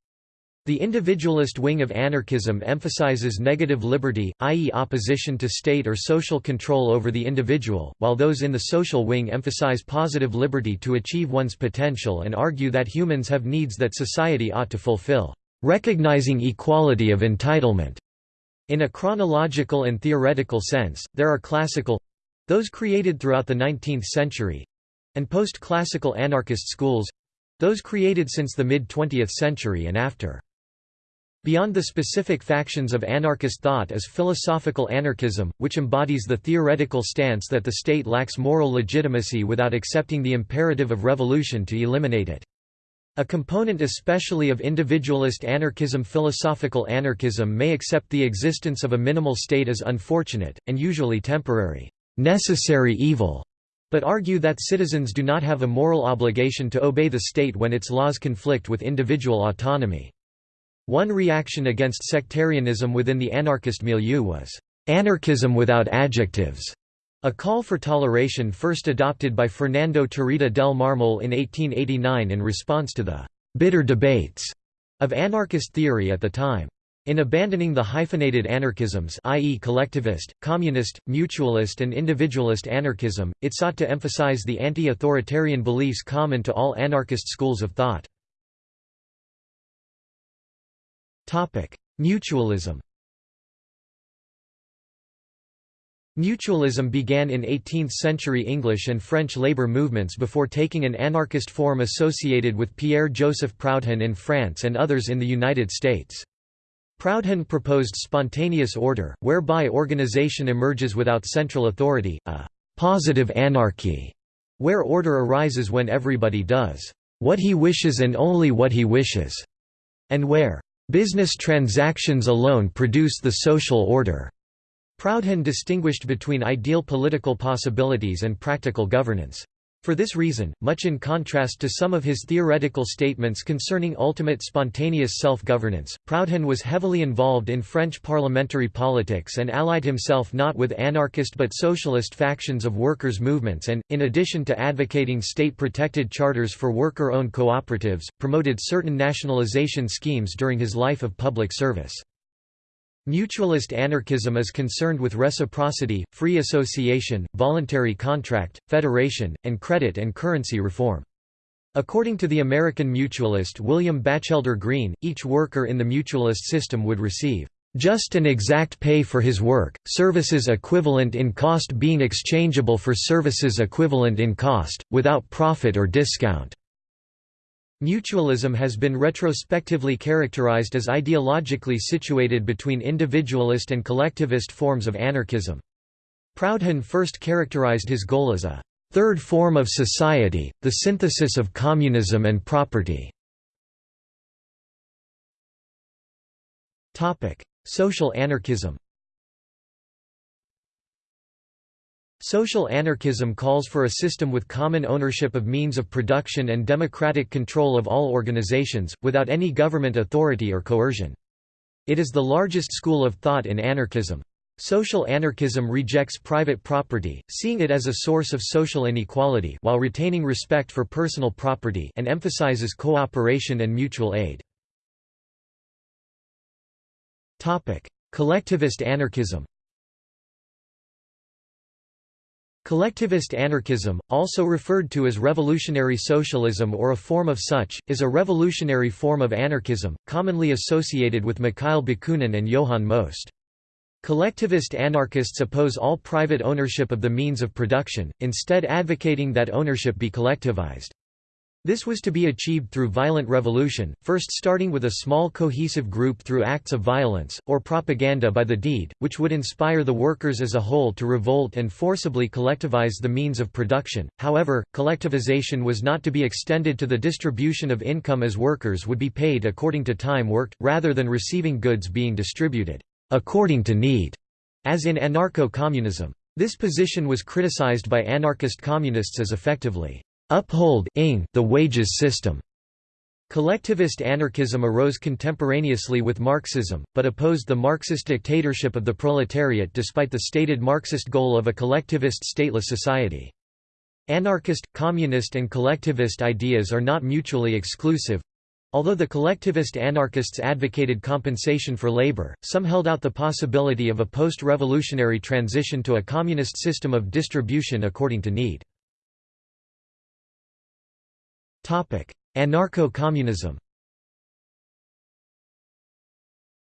The individualist wing of anarchism emphasizes negative liberty, i.e. opposition to state or social control over the individual, while those in the social wing emphasize positive liberty to achieve one's potential and argue that humans have needs that society ought to fulfill, recognizing equality of entitlement. In a chronological and theoretical sense, there are classical—those created throughout the 19th century—and post-classical anarchist schools—those created since the mid-20th century and after. Beyond the specific factions of anarchist thought is philosophical anarchism, which embodies the theoretical stance that the state lacks moral legitimacy without accepting the imperative of revolution to eliminate it. A component especially of individualist anarchism philosophical anarchism may accept the existence of a minimal state as unfortunate, and usually temporary, necessary evil, but argue that citizens do not have a moral obligation to obey the state when its laws conflict with individual autonomy. One reaction against sectarianism within the anarchist milieu was, "...anarchism without adjectives", a call for toleration first adopted by Fernando Tarrida del Marmol in 1889 in response to the "...bitter debates", of anarchist theory at the time. In abandoning the hyphenated anarchisms i.e. collectivist, communist, mutualist and individualist anarchism, it sought to emphasize the anti-authoritarian beliefs common to all anarchist schools of thought. Mutualism Mutualism began in 18th-century English and French labor movements before taking an anarchist form associated with Pierre-Joseph Proudhon in France and others in the United States. Proudhon proposed spontaneous order, whereby organization emerges without central authority, a «positive anarchy», where order arises when everybody does «what he wishes and only what he wishes», and where Business transactions alone produce the social order. Proudhon distinguished between ideal political possibilities and practical governance. For this reason, much in contrast to some of his theoretical statements concerning ultimate spontaneous self-governance, Proudhon was heavily involved in French parliamentary politics and allied himself not with anarchist but socialist factions of workers' movements and, in addition to advocating state-protected charters for worker-owned cooperatives, promoted certain nationalization schemes during his life of public service. Mutualist anarchism is concerned with reciprocity, free association, voluntary contract, federation, and credit and currency reform. According to the American mutualist William Batchelder Greene, each worker in the mutualist system would receive just and exact pay for his work, services equivalent in cost being exchangeable for services equivalent in cost, without profit or discount. Mutualism has been retrospectively characterized as ideologically situated between individualist and collectivist forms of anarchism. Proudhon first characterized his goal as a third form of society, the synthesis of communism and property. Social anarchism Social anarchism calls for a system with common ownership of means of production and democratic control of all organizations, without any government authority or coercion. It is the largest school of thought in anarchism. Social anarchism rejects private property, seeing it as a source of social inequality while retaining respect for personal property and emphasizes cooperation and mutual aid. Collectivist anarchism Collectivist anarchism, also referred to as revolutionary socialism or a form of such, is a revolutionary form of anarchism, commonly associated with Mikhail Bakunin and Johann Most. Collectivist anarchists oppose all private ownership of the means of production, instead advocating that ownership be collectivized. This was to be achieved through violent revolution, first starting with a small cohesive group through acts of violence, or propaganda by the deed, which would inspire the workers as a whole to revolt and forcibly collectivize the means of production. However, collectivization was not to be extended to the distribution of income as workers would be paid according to time worked, rather than receiving goods being distributed according to need, as in anarcho-communism. This position was criticized by anarchist communists as effectively upholding the wages system. Collectivist anarchism arose contemporaneously with Marxism, but opposed the Marxist dictatorship of the proletariat despite the stated Marxist goal of a collectivist stateless society. Anarchist, communist and collectivist ideas are not mutually exclusive, Although the collectivist anarchists advocated compensation for labor, some held out the possibility of a post-revolutionary transition to a communist system of distribution according to need. Anarcho-communism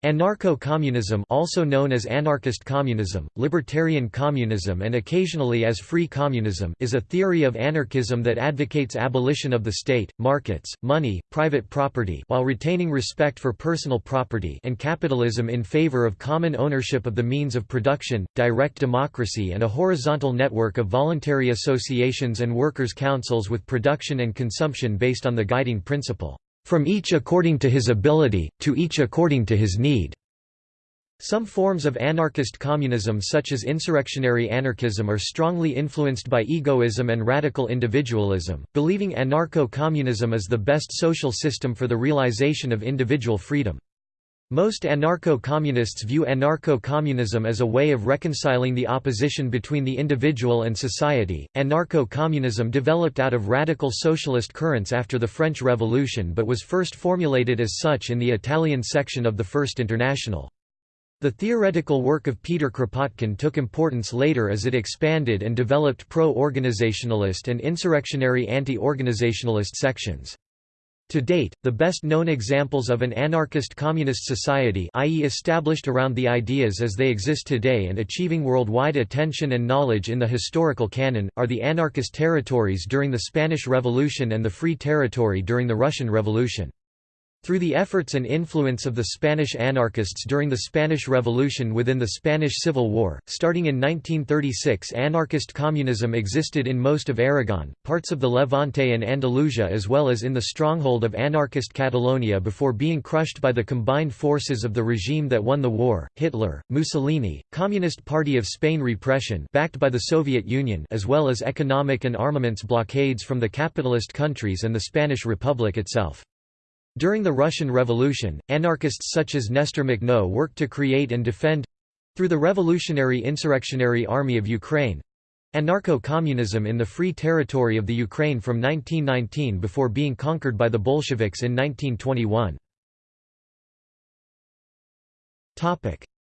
Anarcho-communism also known as anarchist communism, libertarian communism and occasionally as free communism is a theory of anarchism that advocates abolition of the state, markets, money, private property while retaining respect for personal property and capitalism in favor of common ownership of the means of production, direct democracy and a horizontal network of voluntary associations and workers' councils with production and consumption based on the guiding principle from each according to his ability, to each according to his need. Some forms of anarchist communism such as insurrectionary anarchism are strongly influenced by egoism and radical individualism, believing anarcho-communism is the best social system for the realization of individual freedom. Most anarcho-communists view anarcho-communism as a way of reconciling the opposition between the individual and society. Anarcho-communism developed out of radical socialist currents after the French Revolution but was first formulated as such in the Italian section of the First International. The theoretical work of Peter Kropotkin took importance later as it expanded and developed pro-organizationalist and insurrectionary anti-organizationalist sections. To date, the best-known examples of an anarchist communist society i.e. established around the ideas as they exist today and achieving worldwide attention and knowledge in the historical canon, are the anarchist territories during the Spanish Revolution and the Free Territory during the Russian Revolution. Through the efforts and influence of the Spanish anarchists during the Spanish Revolution within the Spanish Civil War, starting in 1936 anarchist communism existed in most of Aragon, parts of the Levante and Andalusia as well as in the stronghold of anarchist Catalonia before being crushed by the combined forces of the regime that won the war, Hitler, Mussolini, Communist Party of Spain repression backed by the Soviet Union as well as economic and armaments blockades from the capitalist countries and the Spanish Republic itself. During the Russian Revolution, anarchists such as Nestor Makhno worked to create and defend—through the Revolutionary Insurrectionary Army of Ukraine, anarcho-communism in the Free Territory of the Ukraine from 1919 before being conquered by the Bolsheviks in 1921.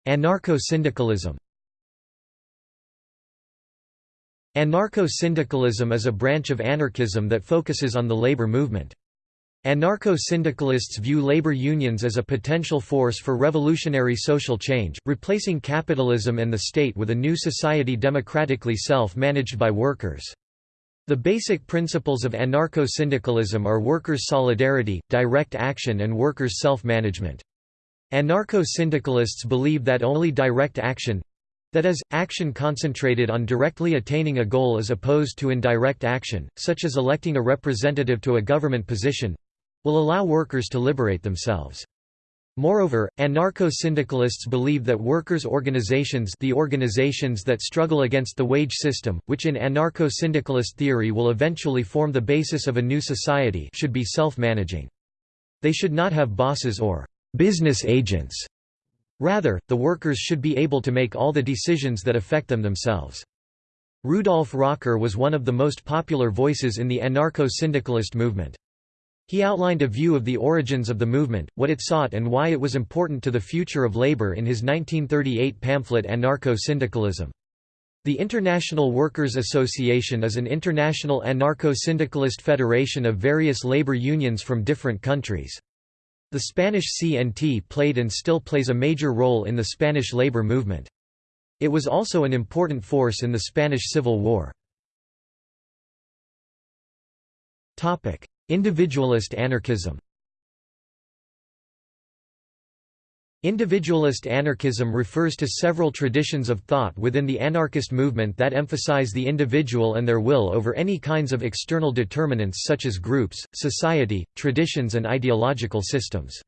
Anarcho-syndicalism Anarcho-syndicalism is a branch of anarchism that focuses on the labor movement. Anarcho-syndicalists view labor unions as a potential force for revolutionary social change, replacing capitalism and the state with a new society democratically self-managed by workers. The basic principles of anarcho-syndicalism are workers' solidarity, direct action and workers' self-management. Anarcho-syndicalists believe that only direct action—that is, action concentrated on directly attaining a goal as opposed to indirect action, such as electing a representative to a government position, will allow workers to liberate themselves. Moreover, anarcho-syndicalists believe that workers' organizations the organizations that struggle against the wage system, which in anarcho-syndicalist theory will eventually form the basis of a new society should be self-managing. They should not have bosses or «business agents». Rather, the workers should be able to make all the decisions that affect them themselves. Rudolf Rocker was one of the most popular voices in the anarcho-syndicalist movement. He outlined a view of the origins of the movement, what it sought and why it was important to the future of labor in his 1938 pamphlet Anarcho-Syndicalism. The International Workers' Association is an international anarcho-syndicalist federation of various labor unions from different countries. The Spanish CNT played and still plays a major role in the Spanish labor movement. It was also an important force in the Spanish Civil War. Individualist anarchism Individualist anarchism refers to several traditions of thought within the anarchist movement that emphasize the individual and their will over any kinds of external determinants such as groups, society, traditions and ideological systems.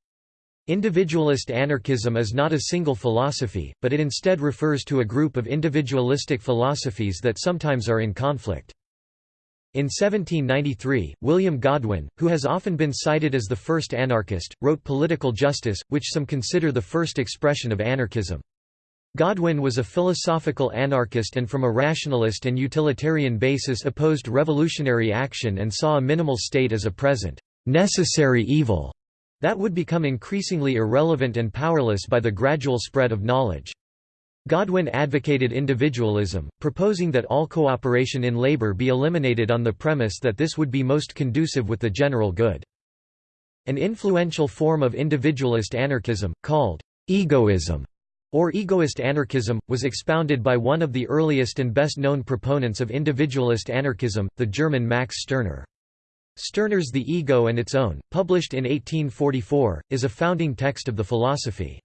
Individualist anarchism is not a single philosophy, but it instead refers to a group of individualistic philosophies that sometimes are in conflict. In 1793, William Godwin, who has often been cited as the first anarchist, wrote Political Justice, which some consider the first expression of anarchism. Godwin was a philosophical anarchist and from a rationalist and utilitarian basis opposed revolutionary action and saw a minimal state as a present, necessary evil that would become increasingly irrelevant and powerless by the gradual spread of knowledge. Godwin advocated individualism, proposing that all cooperation in labor be eliminated on the premise that this would be most conducive with the general good. An influential form of individualist anarchism, called egoism, or egoist anarchism, was expounded by one of the earliest and best-known proponents of individualist anarchism, the German Max Stirner. Stirner's The Ego and Its Own, published in 1844, is a founding text of the philosophy.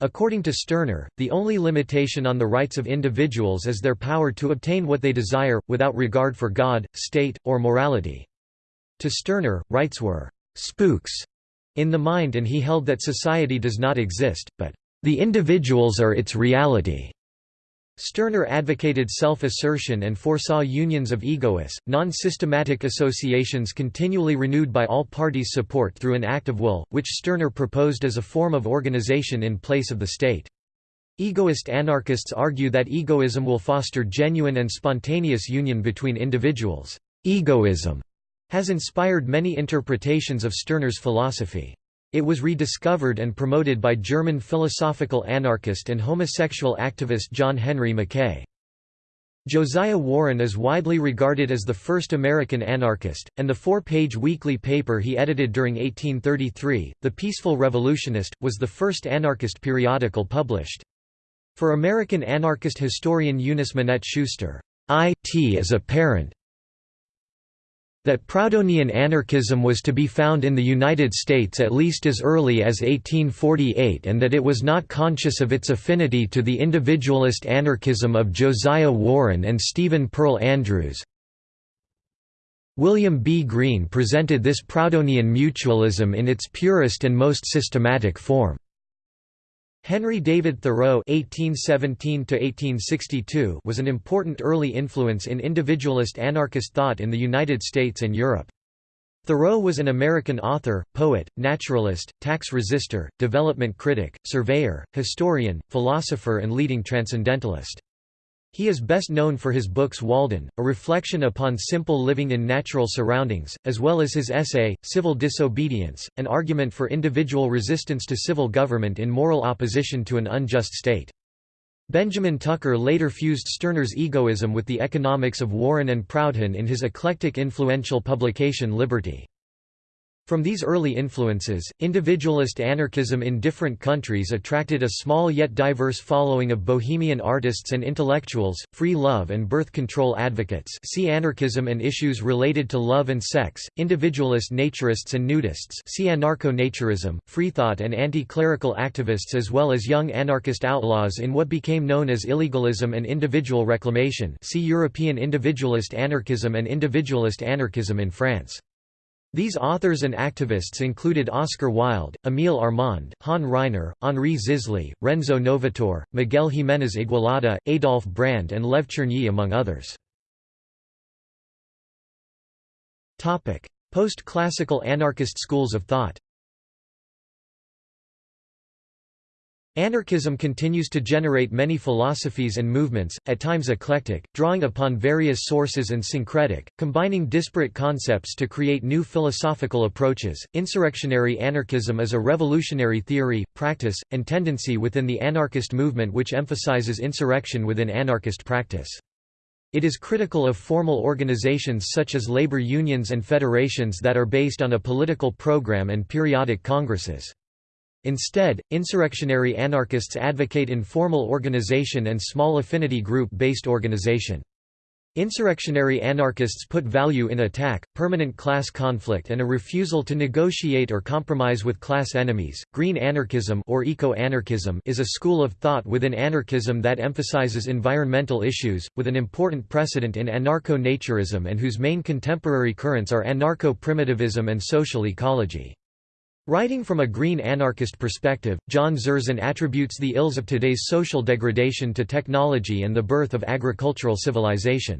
According to Stirner, the only limitation on the rights of individuals is their power to obtain what they desire, without regard for God, state, or morality. To Stirner, rights were «spooks» in the mind and he held that society does not exist, but «the individuals are its reality». Stirner advocated self-assertion and foresaw unions of egoists, non-systematic associations continually renewed by all parties support through an act of will, which Stirner proposed as a form of organization in place of the state. Egoist anarchists argue that egoism will foster genuine and spontaneous union between individuals. Egoism has inspired many interpretations of Stirner's philosophy. It was rediscovered and promoted by German philosophical anarchist and homosexual activist John Henry Mackay. Josiah Warren is widely regarded as the first American anarchist, and the four-page weekly paper he edited during 1833, The Peaceful Revolutionist, was the first anarchist periodical published. For American anarchist historian Eunice Minette Schuster, "'It is apparent that Proudhonian anarchism was to be found in the United States at least as early as 1848 and that it was not conscious of its affinity to the individualist anarchism of Josiah Warren and Stephen Pearl Andrews. William B. Greene presented this Proudhonian mutualism in its purest and most systematic form. Henry David Thoreau (1817–1862) was an important early influence in individualist anarchist thought in the United States and Europe. Thoreau was an American author, poet, naturalist, tax resister, development critic, surveyor, historian, philosopher and leading transcendentalist. He is best known for his books Walden, a reflection upon simple living in natural surroundings, as well as his essay, Civil Disobedience, an argument for individual resistance to civil government in moral opposition to an unjust state. Benjamin Tucker later fused Stirner's egoism with the economics of Warren and Proudhon in his eclectic influential publication Liberty. From these early influences, individualist anarchism in different countries attracted a small yet diverse following of bohemian artists and intellectuals, free love and birth control advocates. See anarchism and issues related to love and sex, individualist naturists and nudists. See anarcho-naturism, freethought and anti-clerical activists as well as young anarchist outlaws in what became known as illegalism and individual reclamation. See European individualist anarchism and individualist anarchism in France. These authors and activists included Oscar Wilde, Émile Armand, Han Ryner, Henri Zisly, Renzo Novator, Miguel Jiménez Igualada, Adolf Brand and Lev Chernyi among others. Post-classical anarchist schools of thought Anarchism continues to generate many philosophies and movements, at times eclectic, drawing upon various sources and syncretic, combining disparate concepts to create new philosophical approaches. Insurrectionary anarchism is a revolutionary theory, practice, and tendency within the anarchist movement which emphasizes insurrection within anarchist practice. It is critical of formal organizations such as labor unions and federations that are based on a political program and periodic congresses. Instead, insurrectionary anarchists advocate informal organization and small affinity group-based organization. Insurrectionary anarchists put value in attack, permanent class conflict and a refusal to negotiate or compromise with class enemies. Green anarchism or eco-anarchism is a school of thought within anarchism that emphasizes environmental issues, with an important precedent in anarcho-naturism and whose main contemporary currents are anarcho-primitivism and social ecology. Writing from a green anarchist perspective, John Zerzan attributes the ills of today's social degradation to technology and the birth of agricultural civilization.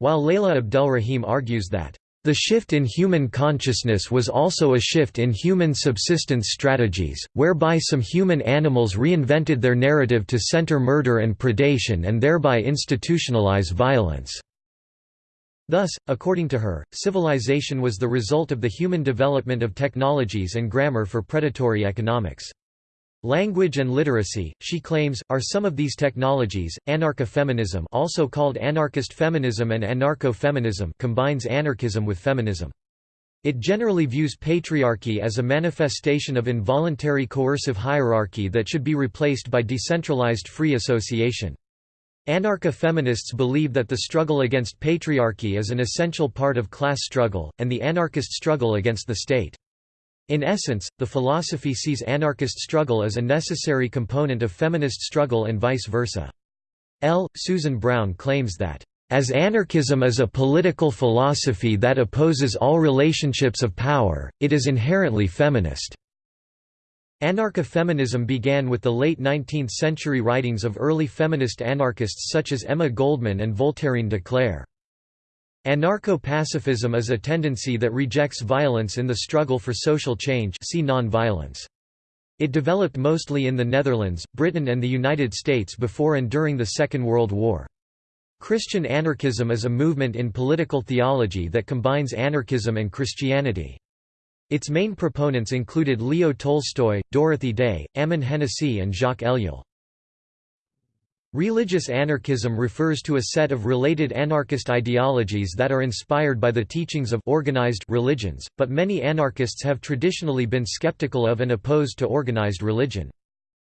While Layla Abdelrahim argues that, "...the shift in human consciousness was also a shift in human subsistence strategies, whereby some human animals reinvented their narrative to center murder and predation and thereby institutionalize violence." Thus, according to her, civilization was the result of the human development of technologies and grammar for predatory economics. Language and literacy, she claims, are some of these technologies. Anarcha-feminism, also called anarchist feminism and anarcho-feminism, combines anarchism with feminism. It generally views patriarchy as a manifestation of involuntary coercive hierarchy that should be replaced by decentralized free association. Anarcha-feminists believe that the struggle against patriarchy is an essential part of class struggle, and the anarchist struggle against the state. In essence, the philosophy sees anarchist struggle as a necessary component of feminist struggle and vice versa. L. Susan Brown claims that, "...as anarchism is a political philosophy that opposes all relationships of power, it is inherently feminist." Anarcha-feminism began with the late 19th-century writings of early feminist anarchists such as Emma Goldman and Voltairine de Cleyre. Anarcho-pacifism is a tendency that rejects violence in the struggle for social change see non-violence. It developed mostly in the Netherlands, Britain and the United States before and during the Second World War. Christian anarchism is a movement in political theology that combines anarchism and Christianity. Its main proponents included Leo Tolstoy, Dorothy Day, Ammon Hennacy and Jacques Ellul. Religious anarchism refers to a set of related anarchist ideologies that are inspired by the teachings of organized religions, but many anarchists have traditionally been skeptical of and opposed to organized religion.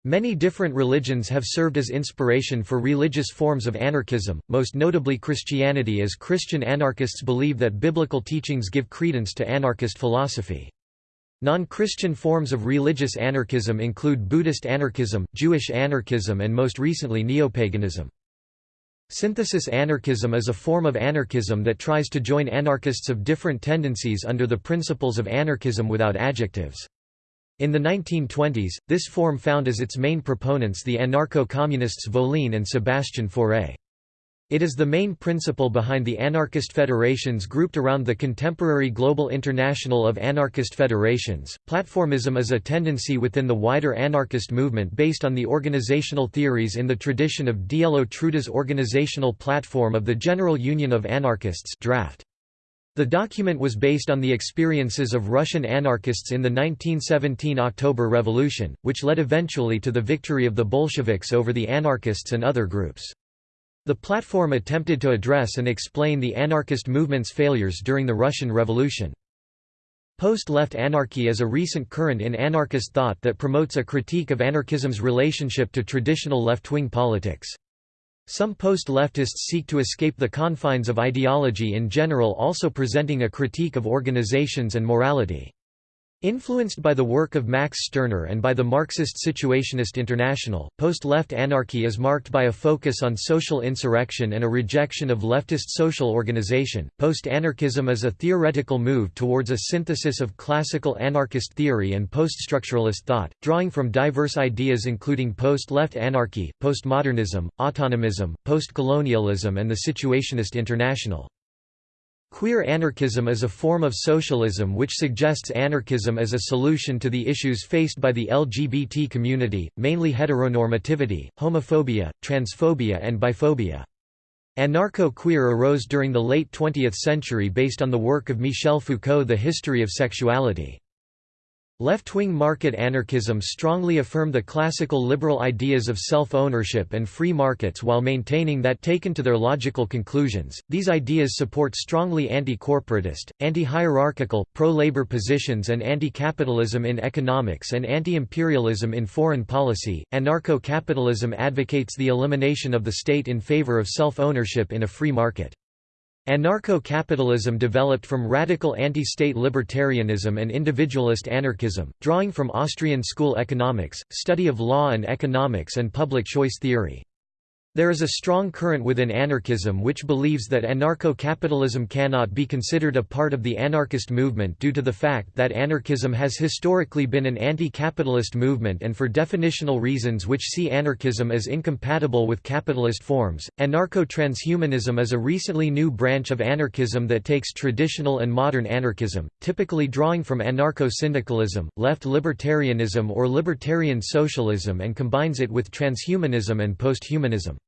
Many different religions have served as inspiration for religious forms of anarchism, most notably Christianity as Christian anarchists believe that biblical teachings give credence to anarchist philosophy. Non-Christian forms of religious anarchism include Buddhist anarchism, Jewish anarchism and most recently neopaganism. Synthesis anarchism is a form of anarchism that tries to join anarchists of different tendencies under the principles of anarchism without adjectives. In the 1920s, this form found as its main proponents the anarcho-communists Voline and Sébastien Faure. It is the main principle behind the anarchist federations grouped around the contemporary Global International of Anarchist Federations. Platformism is a tendency within the wider anarchist movement based on the organizational theories in the tradition of Dielo Truda's organizational platform of the General Union of Anarchists draft. The document was based on the experiences of Russian anarchists in the 1917 October Revolution, which led eventually to the victory of the Bolsheviks over the anarchists and other groups. The platform attempted to address and explain the anarchist movement's failures during the Russian Revolution. Post-left anarchy is a recent current in anarchist thought that promotes a critique of anarchism's relationship to traditional left-wing politics. Some post-leftists seek to escape the confines of ideology in general also presenting a critique of organizations and morality. Influenced by the work of Max Stirner and by the Marxist Situationist International, post-left anarchy is marked by a focus on social insurrection and a rejection of leftist social organization. Post-anarchism is a theoretical move towards a synthesis of classical anarchist theory and post-structuralist thought, drawing from diverse ideas including post-left anarchy, postmodernism, autonomism, post-colonialism and the Situationist International. Queer anarchism is a form of socialism which suggests anarchism as a solution to the issues faced by the LGBT community, mainly heteronormativity, homophobia, transphobia and biphobia. Anarcho-queer arose during the late 20th century based on the work of Michel Foucault The History of Sexuality. Left-wing market anarchism strongly affirm the classical liberal ideas of self-ownership and free markets while maintaining that taken to their logical conclusions, these ideas support strongly anti-corporatist, anti-hierarchical, pro-labor positions and anti-capitalism in economics and anti-imperialism in foreign policy. Anarcho-capitalism advocates the elimination of the state in favor of self-ownership in a free market. Anarcho-capitalism developed from radical anti-state libertarianism and individualist anarchism, drawing from Austrian school economics, study of law and economics and public choice theory. There is a strong current within anarchism which believes that anarcho-capitalism cannot be considered a part of the anarchist movement due to the fact that anarchism has historically been an anti-capitalist movement and for definitional reasons which see anarchism as incompatible with capitalist forms. Anarcho-transhumanism is a recently new branch of anarchism that takes traditional and modern anarchism, typically drawing from anarcho-syndicalism, left libertarianism or libertarian socialism and combines it with transhumanism and posthumanism.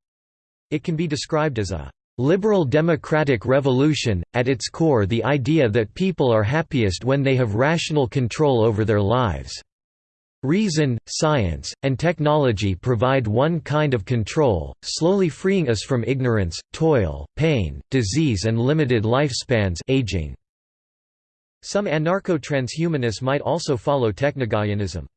It can be described as a liberal democratic revolution, at its core the idea that people are happiest when they have rational control over their lives. Reason, science, and technology provide one kind of control, slowly freeing us from ignorance, toil, pain, disease and limited lifespans aging. Some anarcho-transhumanists might also follow technogaianism.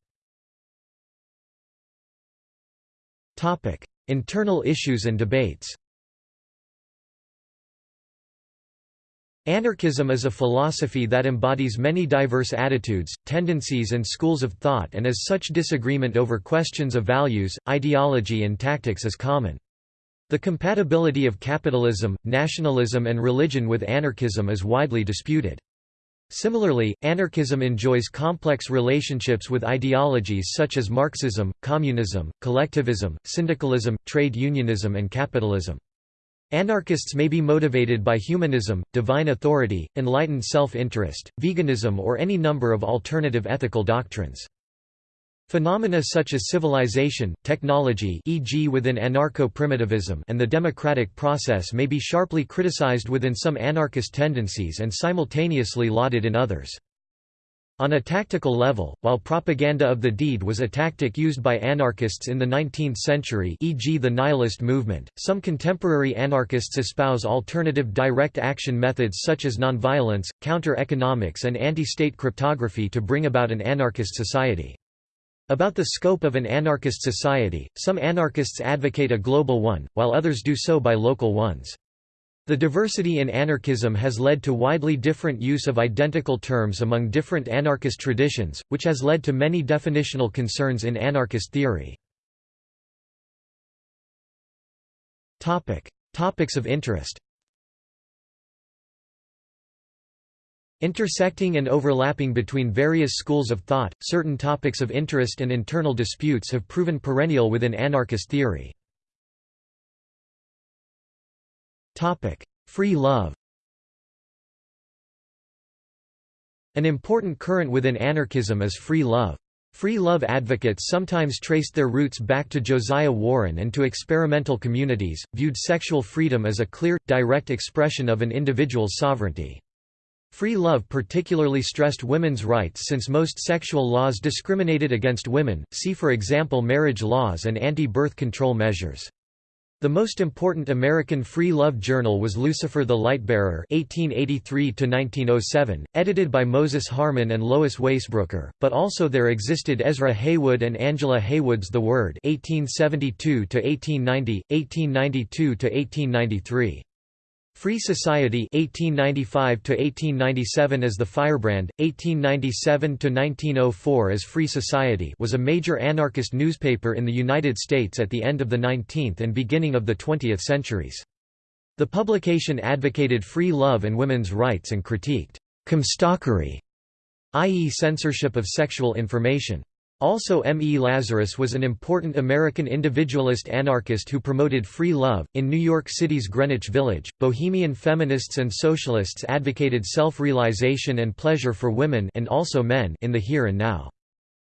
Internal issues and debates Anarchism is a philosophy that embodies many diverse attitudes, tendencies and schools of thought and as such disagreement over questions of values, ideology and tactics is common. The compatibility of capitalism, nationalism and religion with anarchism is widely disputed. Similarly, anarchism enjoys complex relationships with ideologies such as Marxism, communism, collectivism, syndicalism, trade unionism and capitalism. Anarchists may be motivated by humanism, divine authority, enlightened self-interest, veganism or any number of alternative ethical doctrines. Phenomena such as civilization, technology e.g. within anarcho-primitivism and the democratic process may be sharply criticized within some anarchist tendencies and simultaneously lauded in others. On a tactical level, while propaganda of the deed was a tactic used by anarchists in the 19th century e.g. the nihilist movement, some contemporary anarchists espouse alternative direct action methods such as nonviolence, counter-economics and anti-state cryptography to bring about an anarchist society. About the scope of an anarchist society, some anarchists advocate a global one, while others do so by local ones. The diversity in anarchism has led to widely different use of identical terms among different anarchist traditions, which has led to many definitional concerns in anarchist theory. Topics of interest Intersecting and overlapping between various schools of thought, certain topics of interest and internal disputes have proven perennial within anarchist theory. Free love An important current within anarchism is free love. Free love advocates sometimes traced their roots back to Josiah Warren and to experimental communities, viewed sexual freedom as a clear, direct expression of an individual's sovereignty. Free love particularly stressed women's rights since most sexual laws discriminated against women, see for example marriage laws and anti-birth control measures. The most important American free love journal was Lucifer the Lightbearer (1883–1907), edited by Moses Harman and Lois Waisbrooker, But also there existed Ezra Heywood and Angela Heywood's The Word (1872–1890, 1892–1893). Free Society 1895 to 1897 as the Firebrand 1897 to 1904 as Free Society was a major anarchist newspaper in the United States at the end of the 19th and beginning of the 20th centuries. The publication advocated free love and women's rights and critiqued comstockery, i.e. censorship of sexual information. Also M. E. Lazarus was an important American individualist anarchist who promoted free love. In New York City's Greenwich Village, bohemian feminists and socialists advocated self-realization and pleasure for women and also men in the here and now.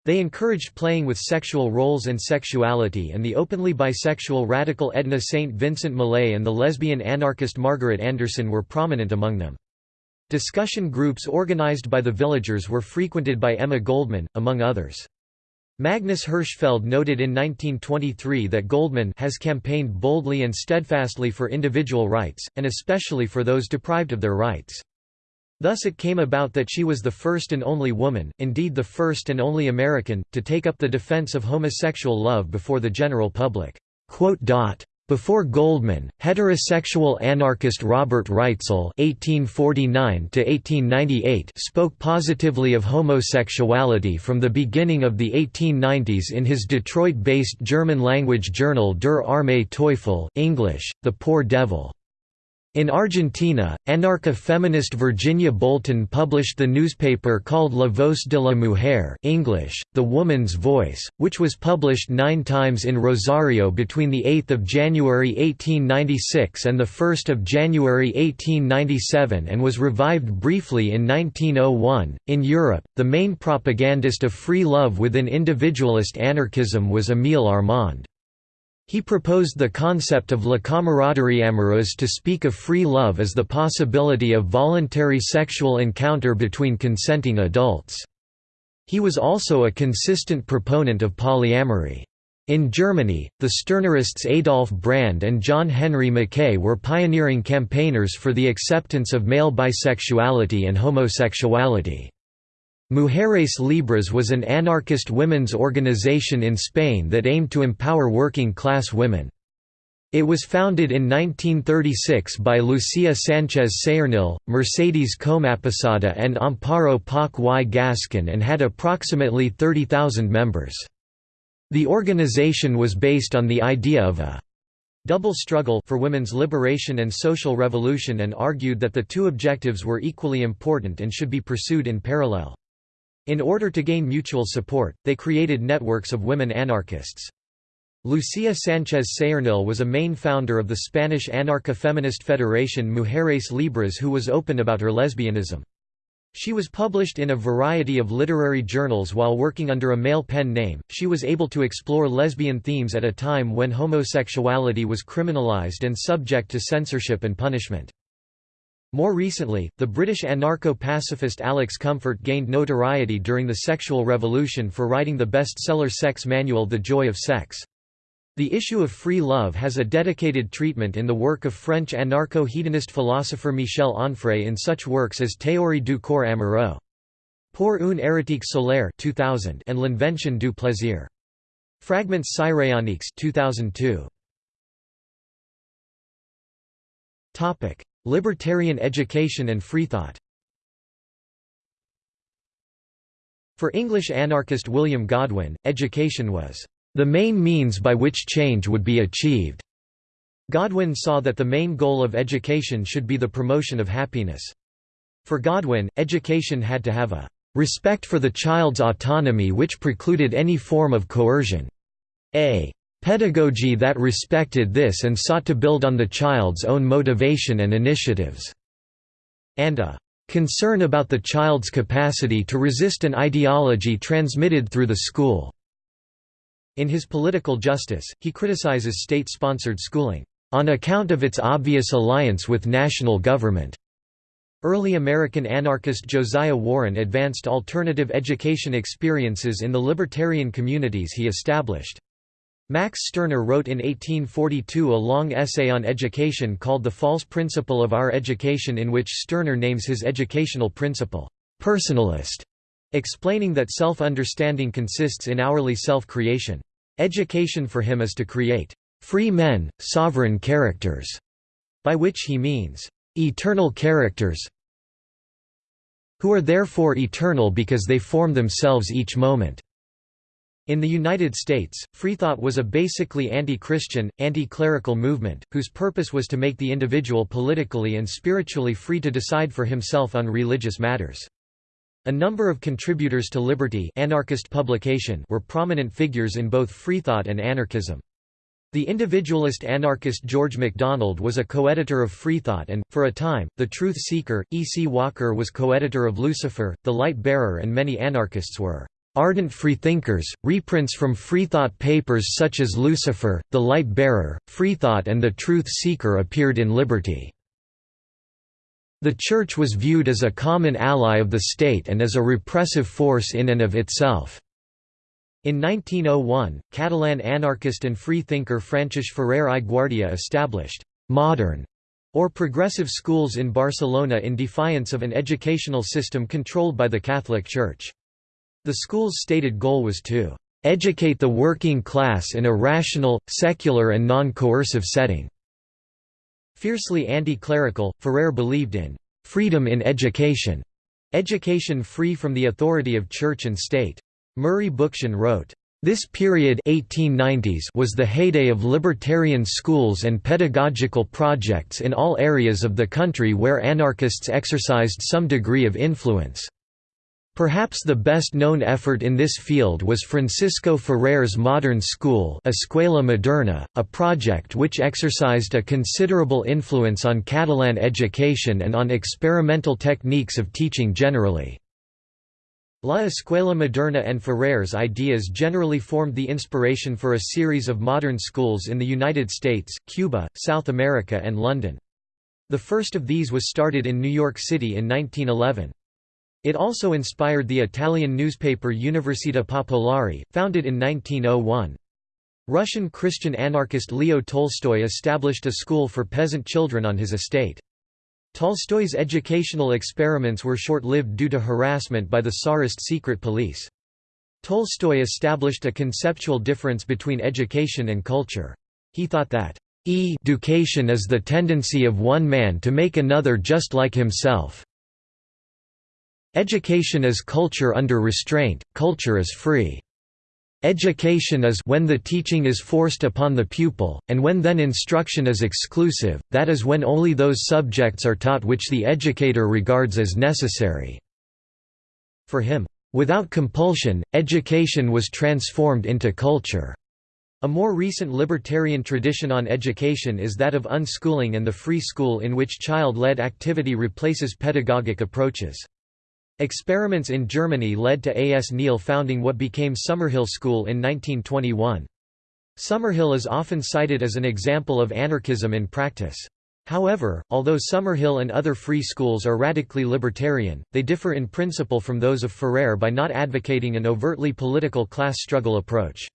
They encouraged playing with sexual roles and sexuality and the openly bisexual radical Edna St. Vincent Millay and the lesbian anarchist Margaret Anderson were prominent among them. Discussion groups organized by the villagers were frequented by Emma Goldman, among others. Magnus Hirschfeld noted in 1923 that Goldman has campaigned boldly and steadfastly for individual rights, and especially for those deprived of their rights. Thus it came about that she was the first and only woman, indeed the first and only American, to take up the defense of homosexual love before the general public. Before Goldman, heterosexual anarchist Robert Reitzel (1849–1898) spoke positively of homosexuality from the beginning of the 1890s in his Detroit-based German-language journal Der arme Teufel (English: The Poor Devil). In Argentina, anarcha-feminist Virginia Bolten published the newspaper called La Voz de la Mujer English, The Woman's Voice, which was published nine times in Rosario between 8 January 1896 and 1 January 1897 and was revived briefly in 1901. In Europe, the main propagandist of free love within individualist anarchism was Émile Armand. He proposed the concept of la camaraderie amoureuse to speak of free love as the possibility of voluntary sexual encounter between consenting adults. He was also a consistent proponent of polyamory. In Germany, the Stirnerists Adolf Brand and John Henry Mackay were pioneering campaigners for the acceptance of male bisexuality and homosexuality. Mujeres Libres was an anarchist women's organization in Spain that aimed to empower working-class women. It was founded in 1936 by Lucia Sanchez Saornil, Mercedes Comaposada and Amparo Poch y Gascon and had approximately 30,000 members. The organization was based on the idea of a double struggle for women's liberation and social revolution and argued that the two objectives were equally important and should be pursued in parallel. In order to gain mutual support, they created networks of women anarchists. Lucia Sanchez Saornil was a main founder of the Spanish anarcho-feminist federation Mujeres Libres who was open about her lesbianism. She was published in a variety of literary journals while working under a male pen name. She was able to explore lesbian themes at a time when homosexuality was criminalized and subject to censorship and punishment. More recently, the British anarcho-pacifist Alex Comfort gained notoriety during the sexual revolution for writing the bestseller sex manual The Joy of Sex. The issue of free love has a dedicated treatment in the work of French anarcho-hedonist philosopher Michel Onfray in such works as Théorie du corps amoureux. Pour une érotique solaire 2000 and L'invention du plaisir. Fragments Cyrénaïques 2002. Libertarian education and freethought For English anarchist William Godwin, education was the main means by which change would be achieved. Godwin saw that the main goal of education should be the promotion of happiness. For Godwin, education had to have a respect for the child's autonomy which precluded any form of coercion. A Pedagogy that respected this and sought to build on the child's own motivation and initiatives. And a concern about the child's capacity to resist an ideology transmitted through the school. In his Political Justice, he criticizes state-sponsored schooling, "...on account of its obvious alliance with national government." Early American anarchist Josiah Warren advanced alternative education experiences in the libertarian communities he established. Max Stirner wrote in 1842 a long essay on education called The False Principle of Our Education in which Stirner names his educational principle, "'personalist", explaining that self-understanding consists in hourly self-creation. Education for him is to create "'free men, sovereign characters", by which he means, "'eternal characters who are therefore eternal because they form themselves each moment' In the United States, Freethought was a basically anti-Christian, anti-clerical movement, whose purpose was to make the individual politically and spiritually free to decide for himself on religious matters. A number of contributors to Liberty anarchist publication were prominent figures in both Freethought and anarchism. The individualist anarchist George MacDonald was a co-editor of Freethought and, for a time, the Truth Seeker, E. C. Walker was co-editor of Lucifer, The Light Bearer and many anarchists were Ardent freethinkers, reprints from Freethought papers such as Lucifer, The Light Bearer, Freethought and The Truth Seeker appeared in Liberty. The Church was viewed as a common ally of the state and as a repressive force in and of itself. In 1901, Catalan anarchist and freethinker Francesc Ferrer i Guardia established «modern» or progressive schools in Barcelona in defiance of an educational system controlled by the Catholic Church. The school's stated goal was to «educate the working class in a rational, secular and non-coercive setting». Fiercely anti-clerical, Ferrer believed in «freedom in education», education free from the authority of church and state. Murray Bookchin wrote, this period 1890s was the heyday of libertarian schools and pedagogical projects in all areas of the country where anarchists exercised some degree of influence. Perhaps the best-known effort in this field was Francisco Ferrer's Modern School Escuela Moderna, a project which exercised a considerable influence on Catalan education and on experimental techniques of teaching generally. La Escuela Moderna and Ferrer's ideas generally formed the inspiration for a series of modern schools in the United States, Cuba, South America and London. The first of these was started in New York City in 1911. It also inspired the Italian newspaper Università Popolare, founded in 1901. Russian Christian anarchist Leo Tolstoy established a school for peasant children on his estate. Tolstoy's educational experiments were short-lived due to harassment by the Tsarist secret police. Tolstoy established a conceptual difference between education and culture. He thought that education is the tendency of one man to make another just like himself. Education is culture under restraint, culture is free. Education is when the teaching is forced upon the pupil, and when then instruction is exclusive, that is when only those subjects are taught which the educator regards as necessary. For him, without compulsion, education was transformed into culture. A more recent libertarian tradition on education is that of unschooling and the free school in which child-led activity replaces pedagogic approaches. Experiments in Germany led to A. S. Neill founding what became Summerhill School in 1921. Summerhill is often cited as an example of anarchism in practice. However, although Summerhill and other free schools are radically libertarian, they differ in principle from those of Ferrer by not advocating an overtly political class struggle approach.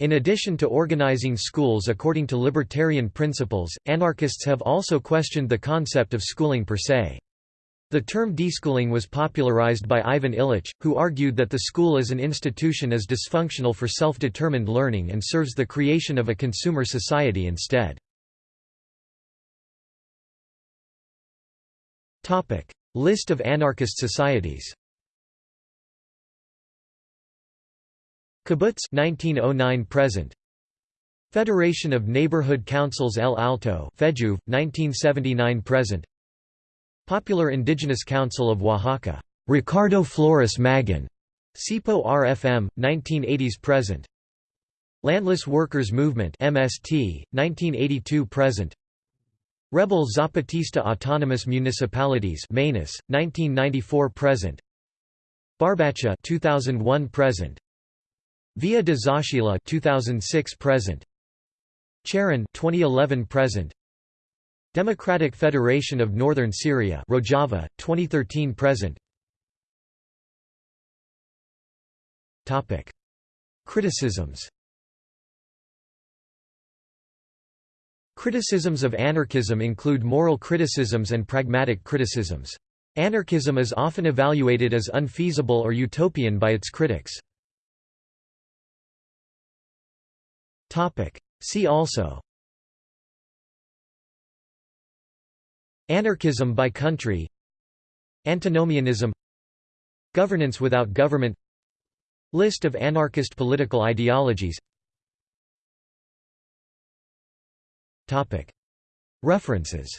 In addition to organizing schools according to libertarian principles, anarchists have also questioned the concept of schooling per se. The term deschooling was popularized by Ivan Illich, who argued that the school as an institution is dysfunctional for self-determined learning and serves the creation of a consumer society instead. List of anarchist societies Kibbutz 1909 present. Federation of Neighborhood Councils El Alto FEDJUV 1979 present Popular Indigenous Council of Oaxaca, Ricardo Flores Magón, CIPO RFM, 1980s present. Landless Workers Movement MST, 1982 present. Rebel Zapatista Autonomous Municipalities MANIS, 1994 present. Barbacha 2001 present. Villa de Zaachila 2006 present. Cherán 2011 present. Democratic Federation of Northern Syria Rojava, 2013–present Criticisms Criticisms of anarchism include moral criticisms and pragmatic criticisms. Anarchism is often evaluated as unfeasible or utopian by its critics. See also Anarchism by country. Antinomianism. Governance without government. List of anarchist political ideologies. References.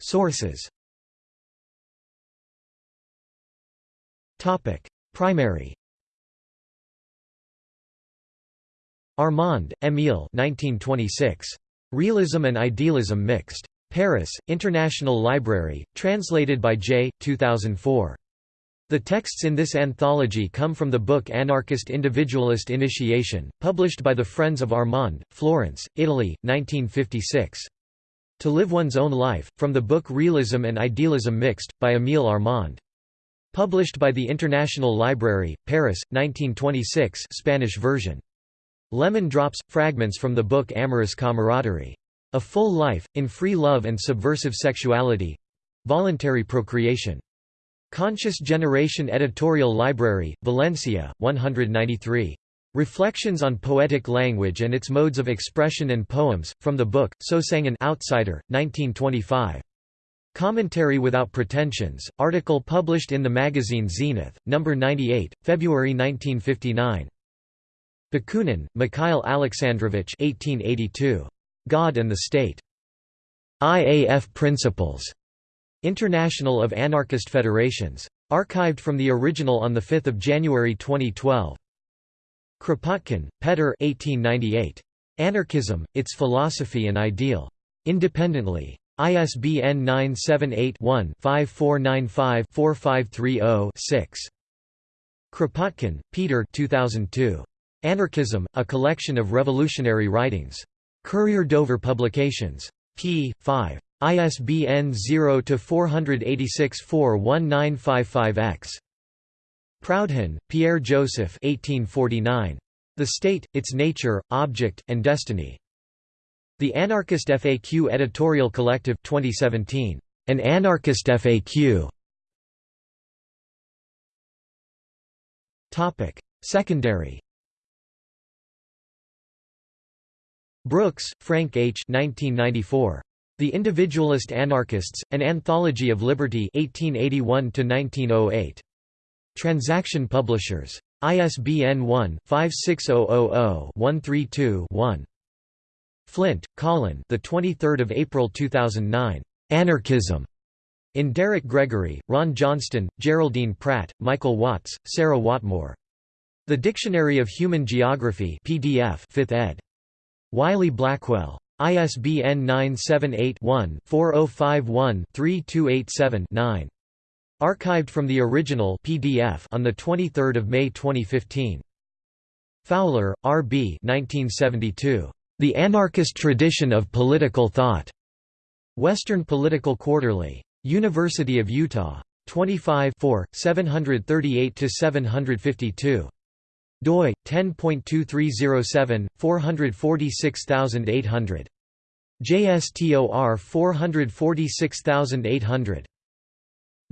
Sources. Primary Armand, Émile 1926. Realism and Idealism Mixed. Paris, International Library, translated by J. 2004. The texts in this anthology come from the book Anarchist Individualist Initiation, published by the Friends of Armand, Florence, Italy, 1956. To Live One's Own Life, from the book Realism and Idealism Mixed, by Émile Armand. Published by the International Library, Paris, 1926 Spanish version. Lemon Drops – Fragments from the book Amorous Camaraderie. A Full Life, in Free Love and Subversive Sexuality Voluntary Procreation. Conscious Generation Editorial Library, Valencia, 193. Reflections on Poetic Language and Its Modes of Expression and Poems, from the book, So Sang an Outsider, 1925. Commentary Without Pretensions, article published in the magazine Zenith, No. 98, February 1959. Bakunin, Mikhail Alexandrovich 1882. God and the State. IAF Principles. International of Anarchist Federations. Archived from the original on 5 January 2012. Kropotkin, Petr 1898. Anarchism, Its Philosophy and Ideal. Independently. ISBN 978-1-5495-4530-6. Kropotkin, Peter 2002. Anarchism, A Collection of Revolutionary Writings. Courier Dover Publications. p. 5. ISBN 0-486-41955-X. Proudhon, Pierre Joseph 1849. The State, Its Nature, Object, and Destiny. The Anarchist FAQ Editorial Collective 2017. An Anarchist FAQ. Topic: Secondary. Brooks, Frank H. 1994. The Individualist Anarchists: An Anthology of Liberty 1881 1908. Transaction Publishers. ISBN 1-56000-132-1. Flint, Colin. The 23rd of April 2009. Anarchism. In Derek Gregory, Ron Johnston, Geraldine Pratt, Michael Watts, Sarah Whatmore. The Dictionary of Human Geography PDF 5th ed. Wiley Blackwell. ISBN 978 one 4051 3287 9 Archived from the original PDF on 23 May 2015. Fowler, R. B. 1972. The Anarchist Tradition of Political Thought. Western Political Quarterly. University of Utah. 25 738–752 doi 10.2307 446800 JSTOR 446800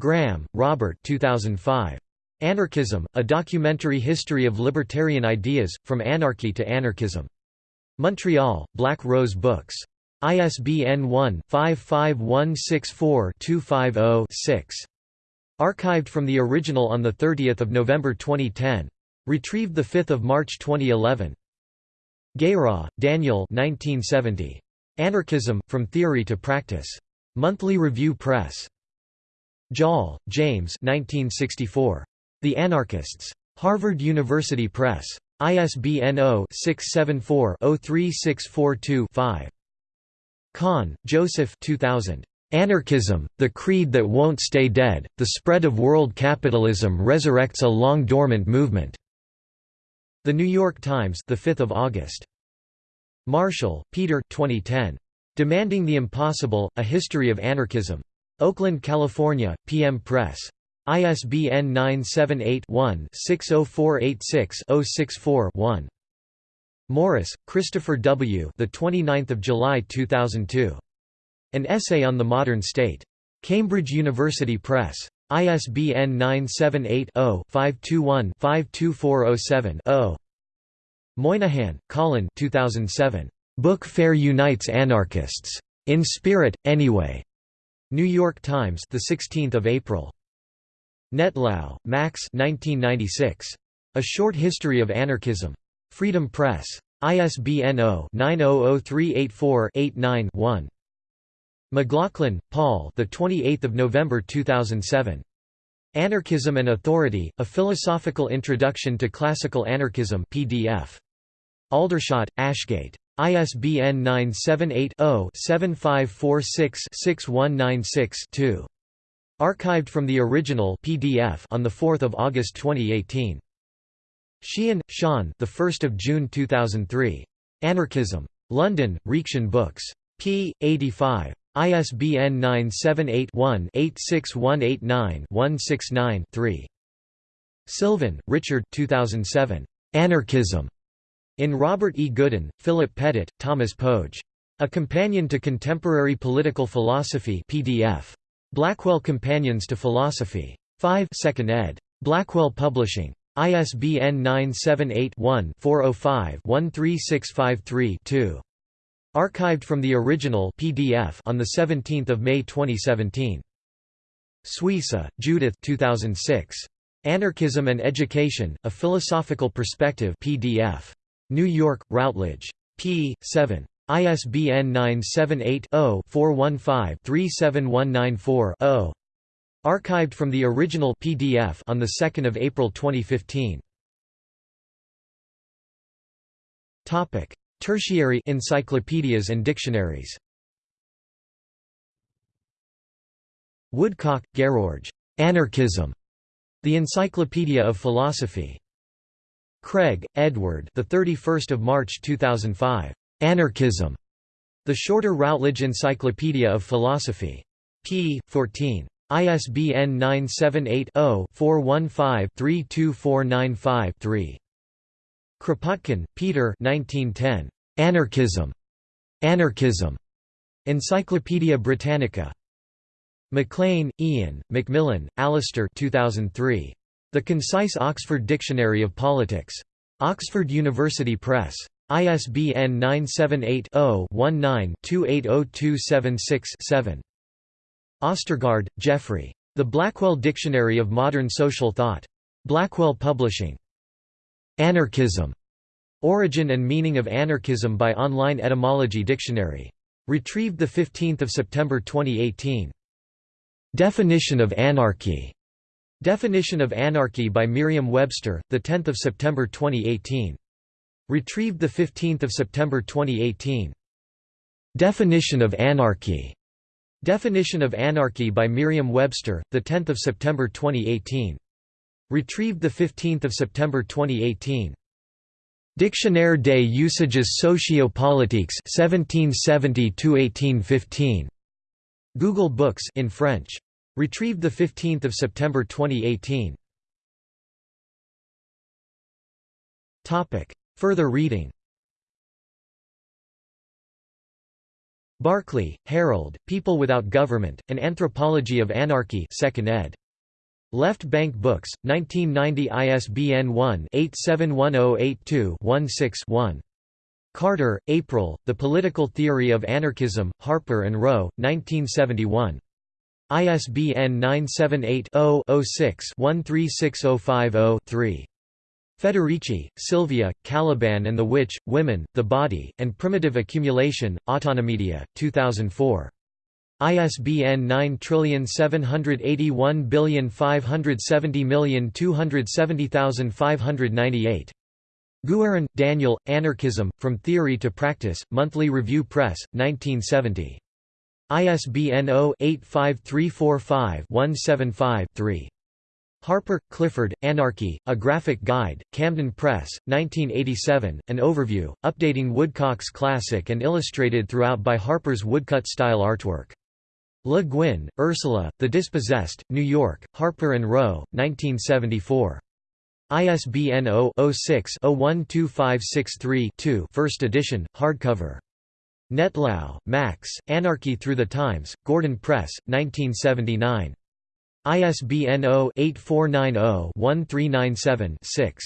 Graham, Robert 2005. Anarchism, A Documentary History of Libertarian Ideas, From Anarchy to Anarchism. Montreal, Black Rose Books. ISBN 1-55164-250-6. Archived from the original on 30 November 2010. Retrieved 5 March 2011. Guérin, Daniel 1970. Anarchism, From Theory to Practice. Monthly Review Press. Joll, James 1964. The Anarchists. Harvard University Press. ISBN 0-674-03642-5. Kahn, Joseph 2000. Anarchism, The Creed That Won't Stay Dead, The Spread of World Capitalism Resurrects a Long-Dormant Movement. The New York Times, the 5th of August. Marshall, Peter. 2010. Demanding the Impossible: A History of Anarchism. Oakland, California: PM Press. ISBN 978-1-60486-064-1. Morris, Christopher W. The 29th of July 2002. An Essay on the Modern State. Cambridge University Press. ISBN 978-0-521-52407-0. Moynihan, Colin 2007. Book Fair Unites Anarchists. In Spirit, Anyway. New York Times, the 16th of April. Nettlau, Max 1996. A Short History of Anarchism. Freedom Press. ISBN 0-900384-89-1. McLaughlin, Paul. The 28th of November 2007. Anarchism and Authority: A Philosophical Introduction to Classical Anarchism PDF. Aldershot, Ashgate. ISBN 978 0 7546 6196 2. Archived from the original PDF on the 4th of August 2018. Sheehan, Sean, the 1st of June 2003. Anarchism. London, Reaktion Books. p. 85. ISBN 978-1-86189-169-3. Sylvan, Richard 2007. Anarchism. In Robert E. Goodin, Philip Pettit, Thomas Pogge. A Companion to Contemporary Political Philosophy PDF. Blackwell Companions to Philosophy. 5 2nd ed. Blackwell Publishing. ISBN 978-1-405-13653-2. Archived from the original PDF on 17 May 2017. Suissa, Judith 2006. Anarchism and Education, A Philosophical Perspective PDF. New York, Routledge. p. 7. ISBN 978-0-415-37194-0. Archived from the original PDF on the 2nd of April 2015. Topic: Tertiary encyclopedias and dictionaries. Woodcock, George. Anarchism. The Encyclopedia of Philosophy. Craig, Edward. The 31st of March 2005. Anarchism. The Shorter Routledge Encyclopedia of Philosophy. p. 14. ISBN 978-0-415-32495-3. Kropotkin, Peter Anarchism. Anarchism. Encyclopædia Britannica. MacLean, Ian, Macmillan, Alistair 2003. The Concise Oxford Dictionary of Politics. Oxford University Press. ISBN 978 0 19 280276 7. Ostergaard, Geoffrey. The Blackwell Dictionary of Modern Social Thought. Blackwell Publishing. Anarchism. Origin and Meaning of Anarchism by Online Etymology Dictionary. Retrieved 15 September 2018. Definition of Anarchy. Definition of Anarchy by Merriam-Webster, 10 September 2018. Retrieved 15 September 2018. Definition of Anarchy. Definition of Anarchy by Merriam-Webster, 10 September 2018. Retrieved 15 September 2018. Dictionnaire des usages sociopolitiques 1770–1815. Google Books in French. Retrieved 15 September 2018. Topic. Further reading Barclay, Harold, People Without Government, An Anthropology of Anarchy 2nd ed. Left Bank Books, 1990 ISBN 1-871082-16-1. Carter, April, The Political Theory of Anarchism, Harper and Row, 1971. ISBN 978-0-06-136050-3. Federici, Silvia, Caliban and the Witch, Women, the Body, and Primitive Accumulation, Autonomedia, 2004. ISBN 9781570270598. Guerin, Daniel, Anarchism, From Theory to Practice, Monthly Review Press, 1970. ISBN 0-85345-175-3. Harper, Clifford, Anarchy, A Graphic Guide, Camden Press, 1987, an overview, updating Woodcock's classic and illustrated throughout by Harper's woodcut-style artwork. Le Guin, Ursula, The Dispossessed, New York, Harper & Row, 1974. ISBN 0-06-012563-2 First edition, hardcover. Nettlau, Max, Anarchy Through the Times, Gordon Press, 1979. ISBN 0-8490-1397-6.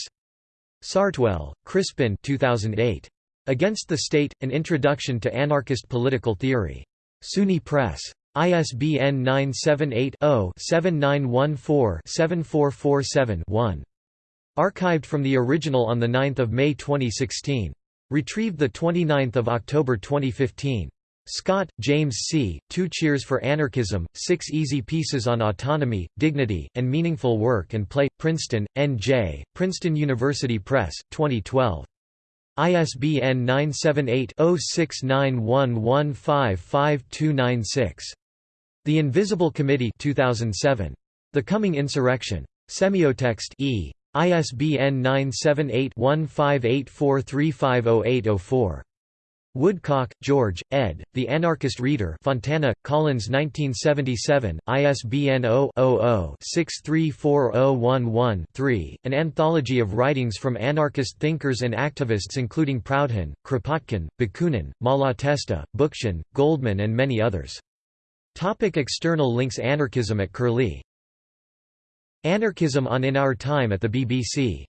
Sartwell, Crispin 2008. Against the State, An Introduction to Anarchist Political Theory. SUNY Press. ISBN 978-0-7914-7447-1. Archived from the original on 9 May 2016. Retrieved 29 October 2015. Scott, James C., Two Cheers for Anarchism, Six Easy Pieces on Autonomy, Dignity, and Meaningful Work and Play, Princeton, N.J., Princeton University Press, 2012. ISBN 978 0691155296. The Invisible Committee 2007. The Coming Insurrection. Semiotext e. ISBN 978-1584350804. Woodcock, George, ed., The Anarchist Reader Fontana, Collins 1977, ISBN 0-00-634011-3, an anthology of writings from anarchist thinkers and activists including Proudhon, Kropotkin, Bakunin, Malatesta, Bookchin, Goldman and many others. Topic external links Anarchism at Curlie. Anarchism on In Our Time at the BBC